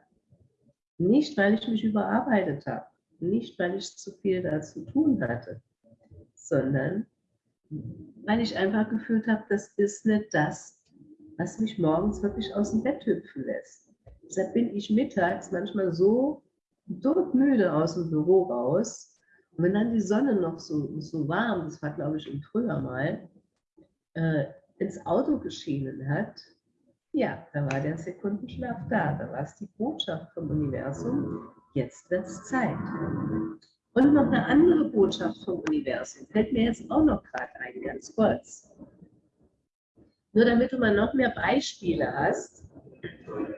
Nicht, weil ich mich überarbeitet habe, nicht, weil ich zu viel dazu tun hatte, sondern weil ich einfach gefühlt habe, das ist nicht das, was mich morgens wirklich aus dem Bett hüpfen lässt. Deshalb bin ich mittags manchmal so todmüde aus dem Büro raus, und wenn dann die Sonne noch so, so warm, das war glaube ich im Frühjahr mal, äh, ins Auto geschienen hat, ja, da war der Sekundenschlaf da. Da war es die Botschaft vom Universum, jetzt wird es Zeit. Und noch eine andere Botschaft vom Universum, fällt mir jetzt auch noch gerade ein, ganz kurz. Nur damit du mal noch mehr Beispiele hast,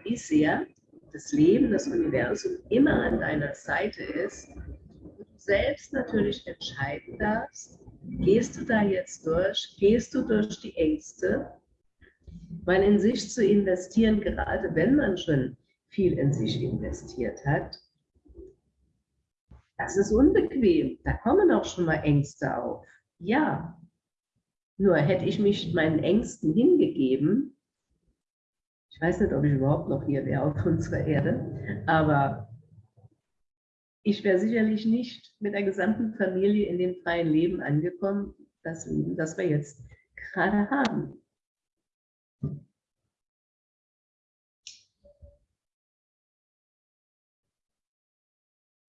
wie sehr das Leben, das Universum immer an deiner Seite ist selbst natürlich entscheiden darfst, gehst du da jetzt durch, gehst du durch die Ängste, weil in sich zu investieren, gerade wenn man schon viel in sich investiert hat, das ist unbequem. Da kommen auch schon mal Ängste auf. Ja, nur hätte ich mich meinen Ängsten hingegeben, ich weiß nicht, ob ich überhaupt noch hier wäre auf unserer Erde, aber ich wäre sicherlich nicht mit der gesamten Familie in dem freien Leben angekommen, das Leben, das wir jetzt gerade haben.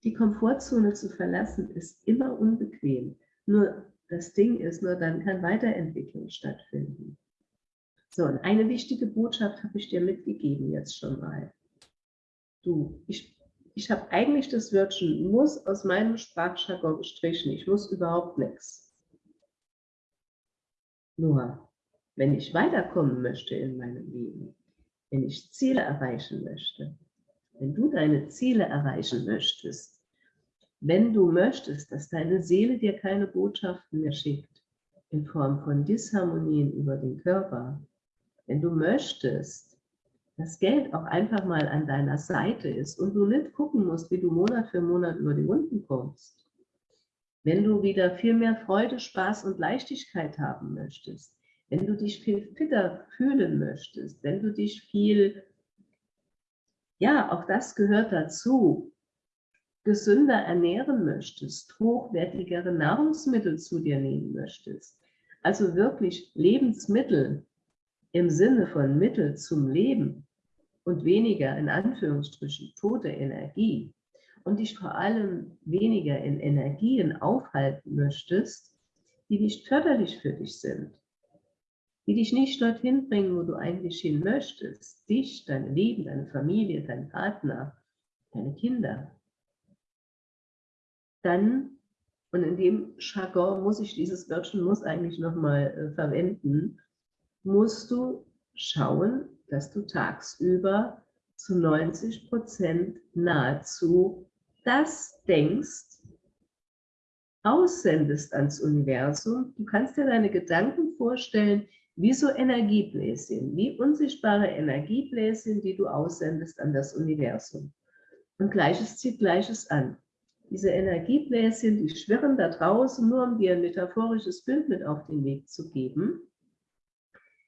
Die Komfortzone zu verlassen ist immer unbequem. Nur das Ding ist, nur dann kann Weiterentwicklung stattfinden. So, und eine wichtige Botschaft habe ich dir mitgegeben jetzt schon mal. Du, ich ich habe eigentlich das Wörtchen muss aus meinem Sprachjargon gestrichen. Ich muss überhaupt nichts. Nur, wenn ich weiterkommen möchte in meinem Leben, wenn ich Ziele erreichen möchte, wenn du deine Ziele erreichen möchtest, wenn du möchtest, dass deine Seele dir keine Botschaften mehr schickt, in Form von Disharmonien über den Körper, wenn du möchtest, das Geld auch einfach mal an deiner Seite ist und du nicht gucken musst, wie du Monat für Monat über die Runden kommst. Wenn du wieder viel mehr Freude, Spaß und Leichtigkeit haben möchtest, wenn du dich viel fitter fühlen möchtest, wenn du dich viel, ja, auch das gehört dazu, gesünder ernähren möchtest, hochwertigere Nahrungsmittel zu dir nehmen möchtest, also wirklich Lebensmittel im Sinne von Mittel zum Leben und weniger in Anführungsstrichen tote Energie. Und dich vor allem weniger in Energien aufhalten möchtest, die nicht förderlich für dich sind, die dich nicht dorthin bringen, wo du eigentlich hin möchtest, dich, dein Leben, deine Familie, dein Partner, deine Kinder, dann, und in dem Jargon muss ich dieses Wörtchen muss eigentlich nochmal äh, verwenden, musst du schauen, dass du tagsüber zu 90 Prozent nahezu das denkst, aussendest ans Universum. Du kannst dir deine Gedanken vorstellen, wie so Energiebläschen, wie unsichtbare Energiebläschen, die du aussendest an das Universum. Und Gleiches zieht Gleiches an. Diese Energiebläschen, die schwirren da draußen, nur um dir ein metaphorisches Bild mit auf den Weg zu geben,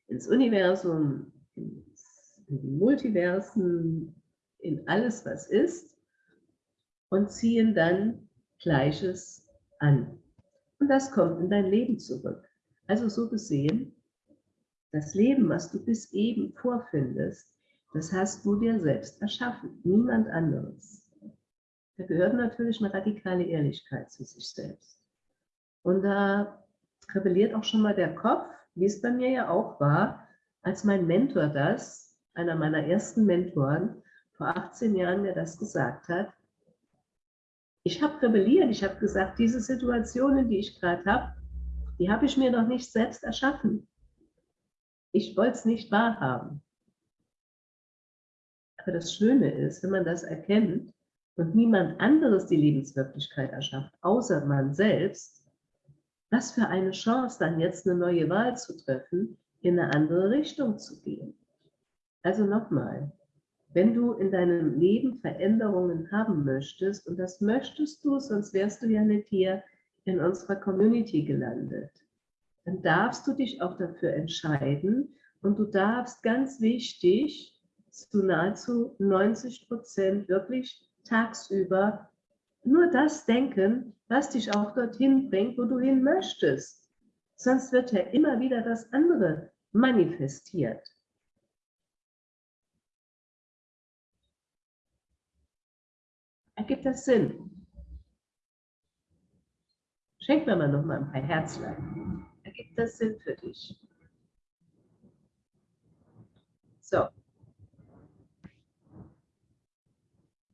ins Universum, in die Multiversen, in alles, was ist, und ziehen dann Gleiches an. Und das kommt in dein Leben zurück. Also so gesehen, das Leben, was du bis eben vorfindest, das hast du dir selbst erschaffen, niemand anderes. Da gehört natürlich eine radikale Ehrlichkeit zu sich selbst. Und da rebelliert auch schon mal der Kopf, wie es bei mir ja auch war, als mein Mentor das, einer meiner ersten Mentoren, vor 18 Jahren mir das gesagt hat. Ich habe rebelliert, ich habe gesagt, diese Situationen, die ich gerade habe, die habe ich mir noch nicht selbst erschaffen. Ich wollte es nicht wahrhaben. Aber das Schöne ist, wenn man das erkennt, und niemand anderes die Lebenswirklichkeit erschafft, außer man selbst, was für eine Chance, dann jetzt eine neue Wahl zu treffen, in eine andere Richtung zu gehen. Also nochmal, wenn du in deinem Leben Veränderungen haben möchtest, und das möchtest du, sonst wärst du ja nicht hier in unserer Community gelandet, dann darfst du dich auch dafür entscheiden und du darfst ganz wichtig zu nahezu 90 Prozent wirklich tagsüber nur das denken, was dich auch dorthin bringt, wo du hin möchtest. Sonst wird ja immer wieder das andere manifestiert. Ergibt das Sinn? Schenk mir mal noch mal ein paar Herzlein. Ergibt das Sinn für dich? So.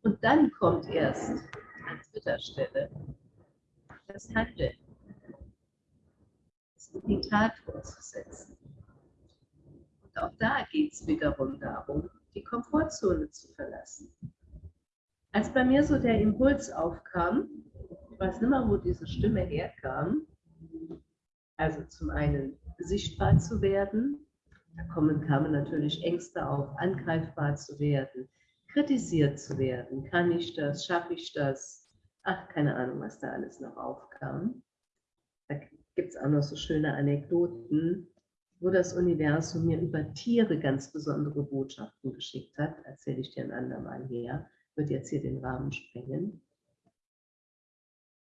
Und dann kommt erst an dritter Stelle das Handeln, die Tat umzusetzen. Und auch da geht es wiederum darum, die Komfortzone zu verlassen. Als bei mir so der Impuls aufkam, ich weiß nicht mehr, wo diese Stimme herkam, also zum einen sichtbar zu werden, da kommen, kamen natürlich Ängste auf, angreifbar zu werden, kritisiert zu werden. Kann ich das? Schaffe ich das? Ach, keine Ahnung, was da alles noch aufkam. Da gibt es auch noch so schöne Anekdoten, wo das Universum mir über Tiere ganz besondere Botschaften geschickt hat. Erzähle ich dir ein andermal her. Wird jetzt hier den Rahmen sprengen.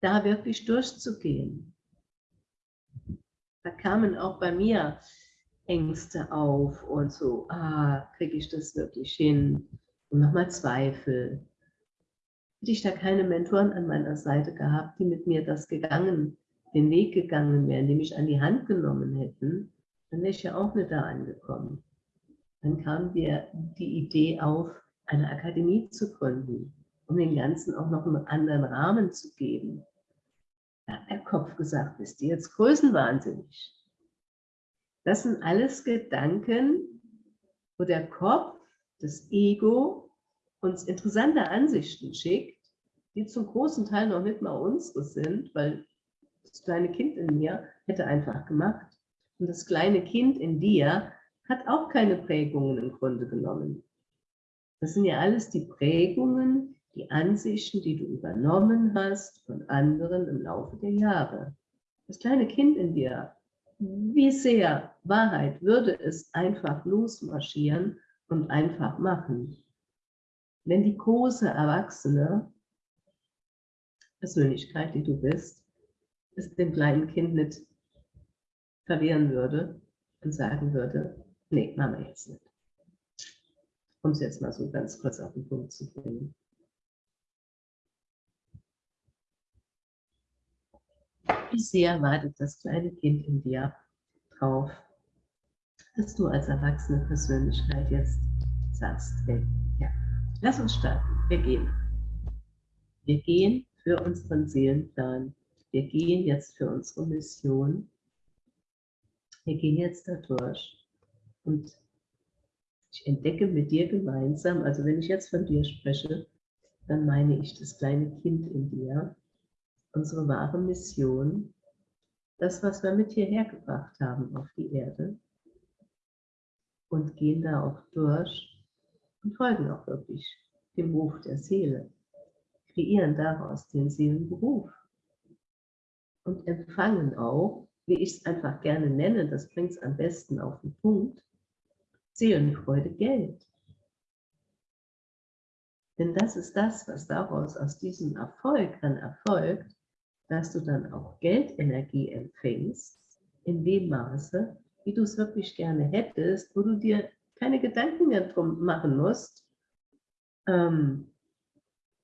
Da wirklich durchzugehen. Da kamen auch bei mir Ängste auf und so, ah, kriege ich das wirklich hin? und nochmal Zweifel. Hätte ich da keine Mentoren an meiner Seite gehabt, die mit mir das gegangen, den Weg gegangen wären, die mich an die Hand genommen hätten, dann wäre ich ja auch nicht da angekommen. Dann kam mir die Idee auf, eine Akademie zu gründen, um den Ganzen auch noch einen anderen Rahmen zu geben. Hat der Kopf gesagt, bist du jetzt größenwahnsinnig? Das sind alles Gedanken, wo der Kopf, das Ego uns interessante Ansichten schickt, die zum großen Teil noch nicht mal unsere sind, weil das kleine Kind in mir hätte einfach gemacht. Und das kleine Kind in dir hat auch keine Prägungen im Grunde genommen. Das sind ja alles die Prägungen, die Ansichten, die du übernommen hast von anderen im Laufe der Jahre. Das kleine Kind in dir, wie sehr Wahrheit würde es einfach losmarschieren und einfach machen. Wenn die große Erwachsene Persönlichkeit, die du bist, es dem kleinen Kind nicht verwehren würde und sagen würde, nee, wir jetzt nicht. Um es jetzt mal so ganz kurz auf den Punkt zu bringen. Wie sehr wartet das kleine Kind in dir drauf, dass du als erwachsene Persönlichkeit jetzt sagst, hey, ja, lass uns starten, wir gehen. Wir gehen für unseren Seelenplan. Wir gehen jetzt für unsere Mission. Wir gehen jetzt da durch. Und ich entdecke mit dir gemeinsam, also wenn ich jetzt von dir spreche, dann meine ich das kleine Kind in dir, unsere wahre Mission, das, was wir mit hierher gebracht haben auf die Erde. Und gehen da auch durch und folgen auch wirklich dem Ruf der Seele. Kreieren daraus den Seelenberuf. Und empfangen auch, wie ich es einfach gerne nenne, das bringt es am besten auf den Punkt, Seelenfreude Geld. Denn das ist das, was daraus aus diesem Erfolg dann erfolgt, dass du dann auch Geldenergie empfängst, in dem Maße, wie du es wirklich gerne hättest, wo du dir keine Gedanken mehr drum machen musst, ähm,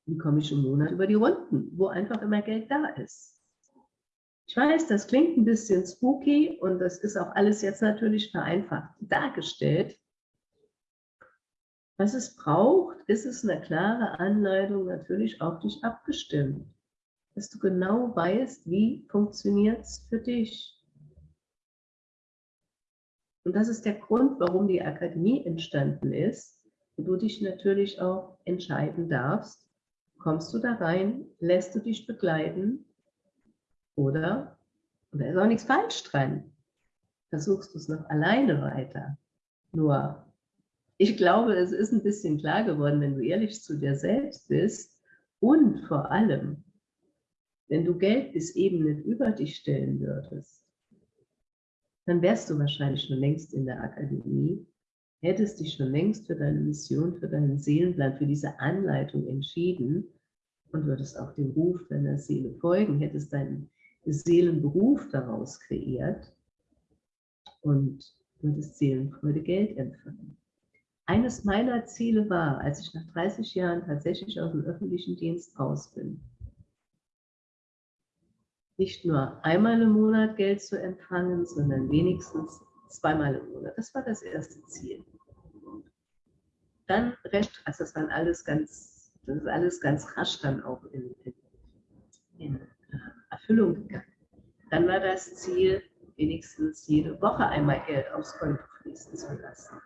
wie komme ich im Monat über die Runden, wo einfach immer Geld da ist. Ich weiß, das klingt ein bisschen spooky und das ist auch alles jetzt natürlich vereinfacht dargestellt. Was es braucht, ist es eine klare Anleitung natürlich auf dich abgestimmt, dass du genau weißt, wie funktioniert es für dich. Und das ist der Grund, warum die Akademie entstanden ist, wo du dich natürlich auch entscheiden darfst, Kommst du da rein, lässt du dich begleiten oder, und da ist auch nichts falsch dran, versuchst du es noch alleine weiter. Nur, ich glaube, es ist ein bisschen klar geworden, wenn du ehrlich zu dir selbst bist und vor allem, wenn du Geld bis eben nicht über dich stellen würdest, dann wärst du wahrscheinlich schon längst in der Akademie, hättest dich schon längst für deine Mission, für deinen Seelenplan, für diese Anleitung entschieden und würdest auch dem Ruf deiner Seele folgen, hättest deinen Seelenberuf daraus kreiert und würdest Seelenfreude Geld empfangen. Eines meiner Ziele war, als ich nach 30 Jahren tatsächlich aus dem öffentlichen Dienst raus bin, nicht nur einmal im Monat Geld zu empfangen, sondern wenigstens zweimal im Monat. Das war das erste Ziel. Dann recht, also das waren alles ganz, das ist alles ganz rasch dann auch in, in, in äh, Erfüllung gegangen. Dann war das Ziel, wenigstens jede Woche einmal Geld aufs Konto fließen zu lassen.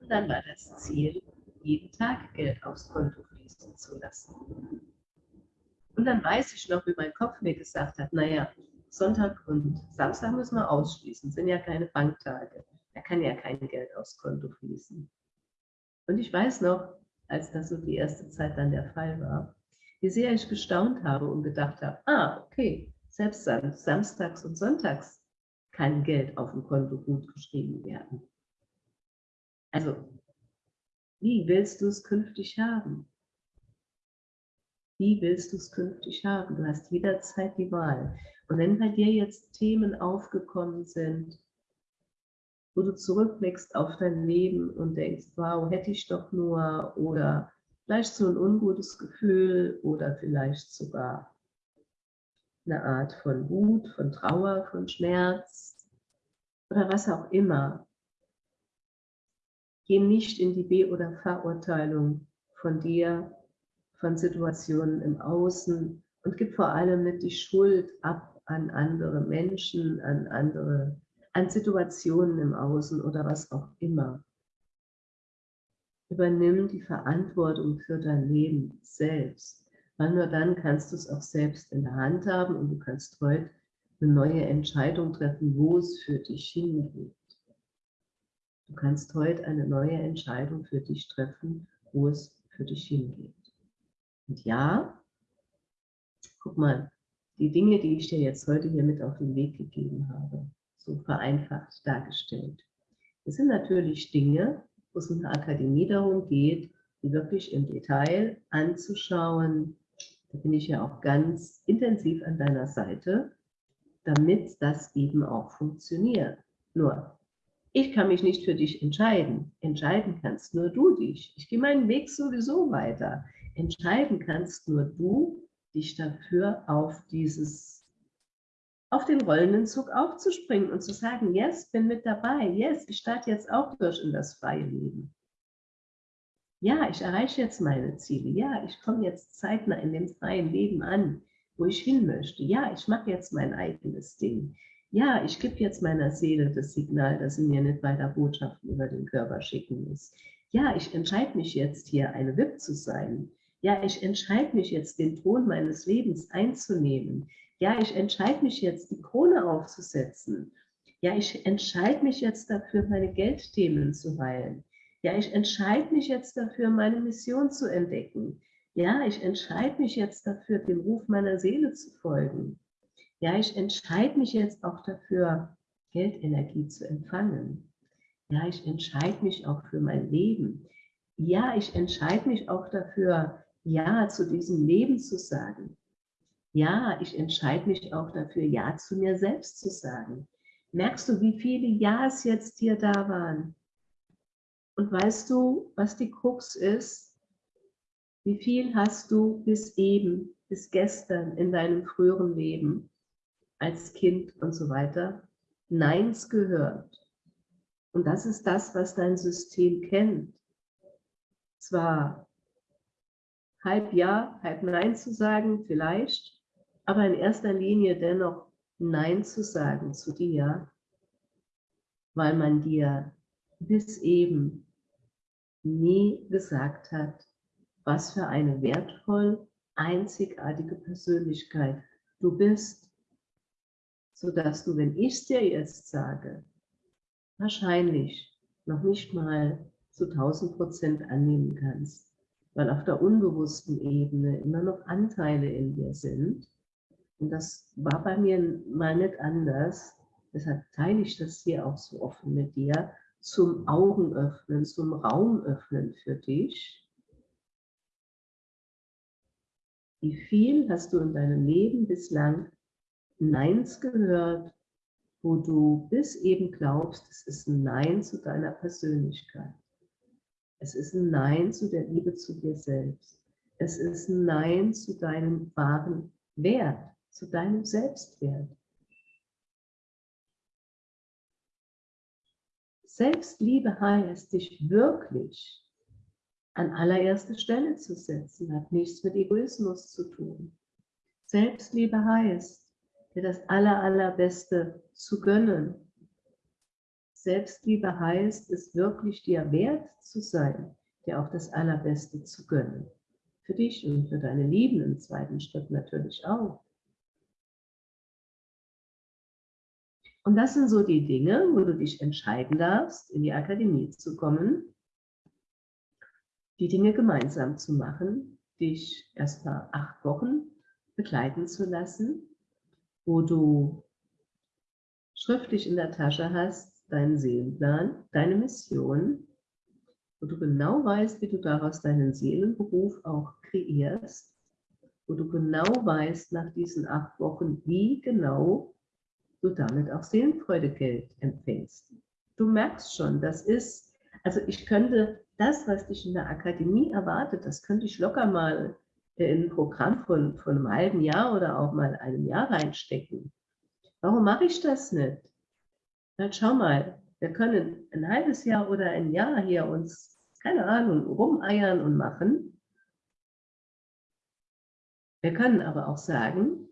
Und dann war das Ziel, jeden Tag Geld aufs Konto fließen zu lassen. Und dann weiß ich noch, wie mein Kopf mir gesagt hat, naja, Sonntag und Samstag müssen wir ausschließen, sind ja keine Banktage. Da kann ja kein Geld aufs Konto fließen. Und ich weiß noch, als das so die erste Zeit dann der Fall war, wie sehr ich gestaunt habe und gedacht habe, ah, okay, selbst samstags und sonntags kann Geld auf dem Konto gut geschrieben werden. Also, wie willst du es künftig haben? Wie willst du es künftig haben? Du hast jederzeit die Wahl. Und wenn bei dir jetzt Themen aufgekommen sind, wo du zurückblickst auf dein Leben und denkst, wow, hätte ich doch nur, oder vielleicht so ein ungutes Gefühl oder vielleicht sogar eine Art von Wut, von Trauer, von Schmerz oder was auch immer. Geh nicht in die Be- oder Verurteilung von dir, von Situationen im Außen und gib vor allem nicht die Schuld ab an andere Menschen, an andere, an Situationen im Außen oder was auch immer. Übernimm die Verantwortung für dein Leben selbst, weil nur dann kannst du es auch selbst in der Hand haben und du kannst heute eine neue Entscheidung treffen, wo es für dich hingeht. Du kannst heute eine neue Entscheidung für dich treffen, wo es für dich hingeht. Und ja, guck mal, die Dinge, die ich dir jetzt heute hier mit auf den Weg gegeben habe, so vereinfacht dargestellt. Das sind natürlich Dinge, wo es in der Akademie darum geht, die wirklich im Detail anzuschauen. Da bin ich ja auch ganz intensiv an deiner Seite, damit das eben auch funktioniert. Nur, ich kann mich nicht für dich entscheiden. Entscheiden kannst nur du dich. Ich gehe meinen Weg sowieso weiter. Entscheiden kannst nur du, dich dafür auf dieses auf den rollenden Zug aufzuspringen und zu sagen, yes, bin mit dabei, yes, ich starte jetzt auch durch in das freie Leben. Ja, ich erreiche jetzt meine Ziele. Ja, ich komme jetzt zeitnah in dem freien Leben an, wo ich hin möchte. Ja, ich mache jetzt mein eigenes Ding. Ja, ich gebe jetzt meiner Seele das Signal, dass sie mir nicht weiter Botschaften über den Körper schicken muss. Ja, ich entscheide mich jetzt hier, eine WIP zu sein. Ja, ich entscheide mich jetzt, den Thron meines Lebens einzunehmen. Ja, ich entscheide mich jetzt, die Krone aufzusetzen. Ja, ich entscheide mich jetzt dafür, meine Geldthemen zu heilen. Ja, ich entscheide mich jetzt dafür, meine Mission zu entdecken. Ja, ich entscheide mich jetzt dafür, dem Ruf meiner Seele zu folgen. Ja, ich entscheide mich jetzt auch dafür, Geldenergie zu empfangen. Ja, ich entscheide mich auch für mein Leben. Ja, ich entscheide mich auch dafür, Ja zu diesem Leben zu sagen. Ja, ich entscheide mich auch dafür, Ja zu mir selbst zu sagen. Merkst du, wie viele Ja's jetzt hier da waren? Und weißt du, was die Krux ist? Wie viel hast du bis eben, bis gestern in deinem früheren Leben als Kind und so weiter Neins gehört? Und das ist das, was dein System kennt. Zwar halb Ja, halb Nein zu sagen, vielleicht, aber in erster Linie dennoch Nein zu sagen zu dir, weil man dir bis eben nie gesagt hat, was für eine wertvoll einzigartige Persönlichkeit du bist, sodass du, wenn ich es dir jetzt sage, wahrscheinlich noch nicht mal zu 1000 Prozent annehmen kannst, weil auf der unbewussten Ebene immer noch Anteile in dir sind, und das war bei mir mal nicht anders. Deshalb teile ich das hier auch so offen mit dir, zum Augenöffnen, zum Raumöffnen für dich. Wie viel hast du in deinem Leben bislang Neins gehört, wo du bis eben glaubst, es ist ein Nein zu deiner Persönlichkeit. Es ist ein Nein zu der Liebe zu dir selbst. Es ist ein Nein zu deinem wahren Wert zu deinem Selbstwert. Selbstliebe heißt, dich wirklich an allererste Stelle zu setzen, hat nichts mit Egoismus zu tun. Selbstliebe heißt, dir das aller, allerbeste zu gönnen. Selbstliebe heißt, es wirklich dir wert zu sein, dir auch das allerbeste zu gönnen. Für dich und für deine Lieben im zweiten Schritt natürlich auch. Und das sind so die Dinge, wo du dich entscheiden darfst, in die Akademie zu kommen, die Dinge gemeinsam zu machen, dich erst mal acht Wochen begleiten zu lassen, wo du schriftlich in der Tasche hast, deinen Seelenplan, deine Mission, wo du genau weißt, wie du daraus deinen Seelenberuf auch kreierst, wo du genau weißt nach diesen acht Wochen, wie genau du damit auch Seelenfreudegeld empfängst. Du merkst schon, das ist, also ich könnte das, was dich in der Akademie erwartet, das könnte ich locker mal in ein Programm von, von einem halben Jahr oder auch mal einem Jahr reinstecken. Warum mache ich das nicht? Na, schau mal, wir können ein halbes Jahr oder ein Jahr hier uns, keine Ahnung, rumeiern und machen. Wir können aber auch sagen,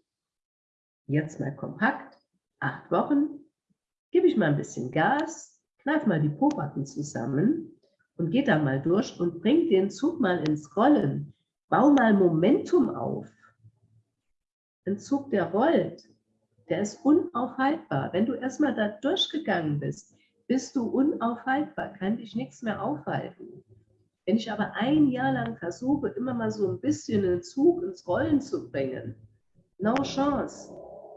jetzt mal kompakt, acht Wochen gebe ich mal ein bisschen Gas, kneif mal die Pobacken zusammen und geht da mal durch und bringt den Zug mal ins Rollen. Bau mal Momentum auf. Ein Zug, der rollt, der ist unaufhaltbar. Wenn du erstmal da durchgegangen bist, bist du unaufhaltbar, kann dich nichts mehr aufhalten. Wenn ich aber ein Jahr lang versuche, immer mal so ein bisschen einen Zug ins Rollen zu bringen, no chance.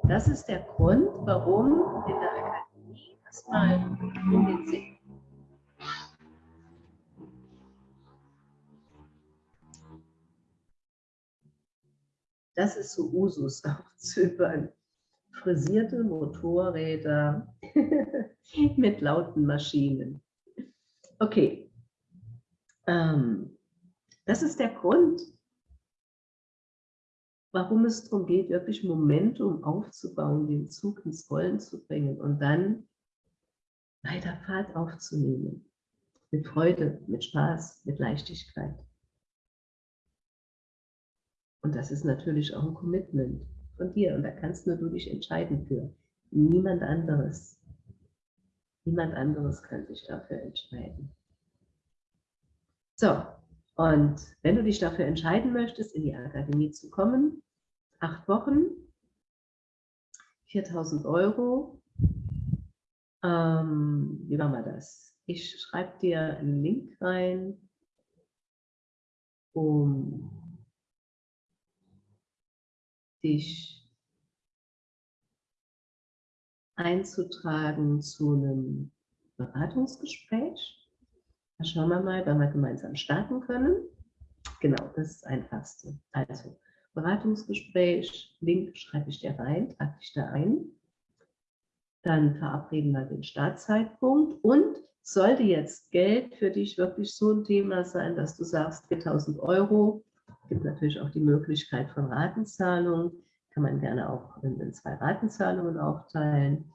Das ist der Grund, warum in der erstmal um den See. Das ist so Usus [laughs] auf Zypern. Frisierte Motorräder [laughs] mit lauten Maschinen. Okay. Ähm, das ist der Grund, warum es darum geht, wirklich Momentum aufzubauen, den Zug ins Rollen zu bringen und dann weiter Fahrt aufzunehmen. Mit Freude, mit Spaß, mit Leichtigkeit. Und das ist natürlich auch ein Commitment von dir. Und da kannst nur du dich entscheiden für. Niemand anderes. Niemand anderes kann sich dafür entscheiden. So, und wenn du dich dafür entscheiden möchtest, in die Akademie zu kommen, acht Wochen, 4000 Euro. Ähm, wie machen wir das? Ich schreibe dir einen Link rein, um dich einzutragen zu einem Beratungsgespräch. Da schauen wir mal, wann wir gemeinsam starten können. Genau, das ist das Einfachste. Also, Beratungsgespräch, Link schreibe ich dir rein, trage dich da ein. Dann verabreden wir den Startzeitpunkt und sollte jetzt Geld für dich wirklich so ein Thema sein, dass du sagst 4000 Euro, gibt natürlich auch die Möglichkeit von Ratenzahlung, kann man gerne auch in, in zwei Ratenzahlungen aufteilen.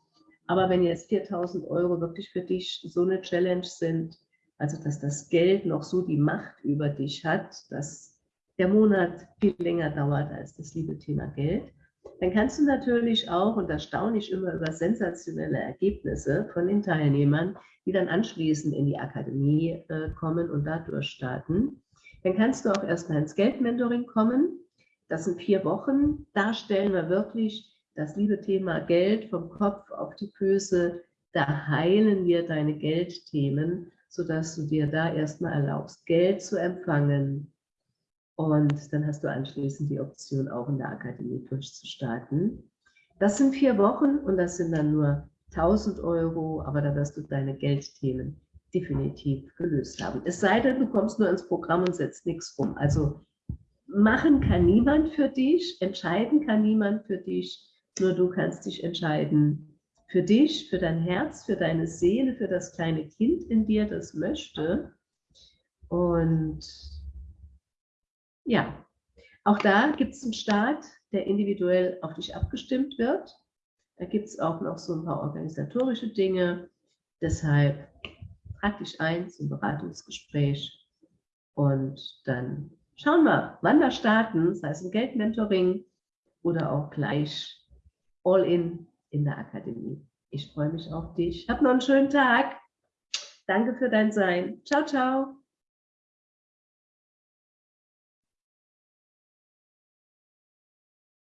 Aber wenn jetzt 4000 Euro wirklich für dich so eine Challenge sind, also dass das Geld noch so die Macht über dich hat, dass der Monat viel länger dauert als das liebe Thema Geld, dann kannst du natürlich auch, und da staune ich immer über sensationelle Ergebnisse von den Teilnehmern, die dann anschließend in die Akademie äh, kommen und da durchstarten, dann kannst du auch erstmal ins Geldmentoring kommen. Das sind vier Wochen. Da stellen wir wirklich das liebe Thema Geld vom Kopf auf die Füße. Da heilen wir deine Geldthemen, sodass du dir da erstmal erlaubst, Geld zu empfangen, und dann hast du anschließend die Option, auch in der Akademie durchzustarten. Das sind vier Wochen und das sind dann nur 1000 Euro, aber da wirst du deine Geldthemen definitiv gelöst haben. Es sei denn, du kommst nur ins Programm und setzt nichts um. Also machen kann niemand für dich, entscheiden kann niemand für dich, nur du kannst dich entscheiden für dich, für dein Herz, für deine Seele, für das kleine Kind in dir, das möchte. Und ja, auch da gibt es einen Start, der individuell auf dich abgestimmt wird. Da gibt es auch noch so ein paar organisatorische Dinge. Deshalb trag dich ein zum Beratungsgespräch und dann schauen wir, wann wir starten, sei es im Geldmentoring oder auch gleich all in in der Akademie. Ich freue mich auf dich. Hab noch einen schönen Tag. Danke für dein Sein. Ciao, ciao.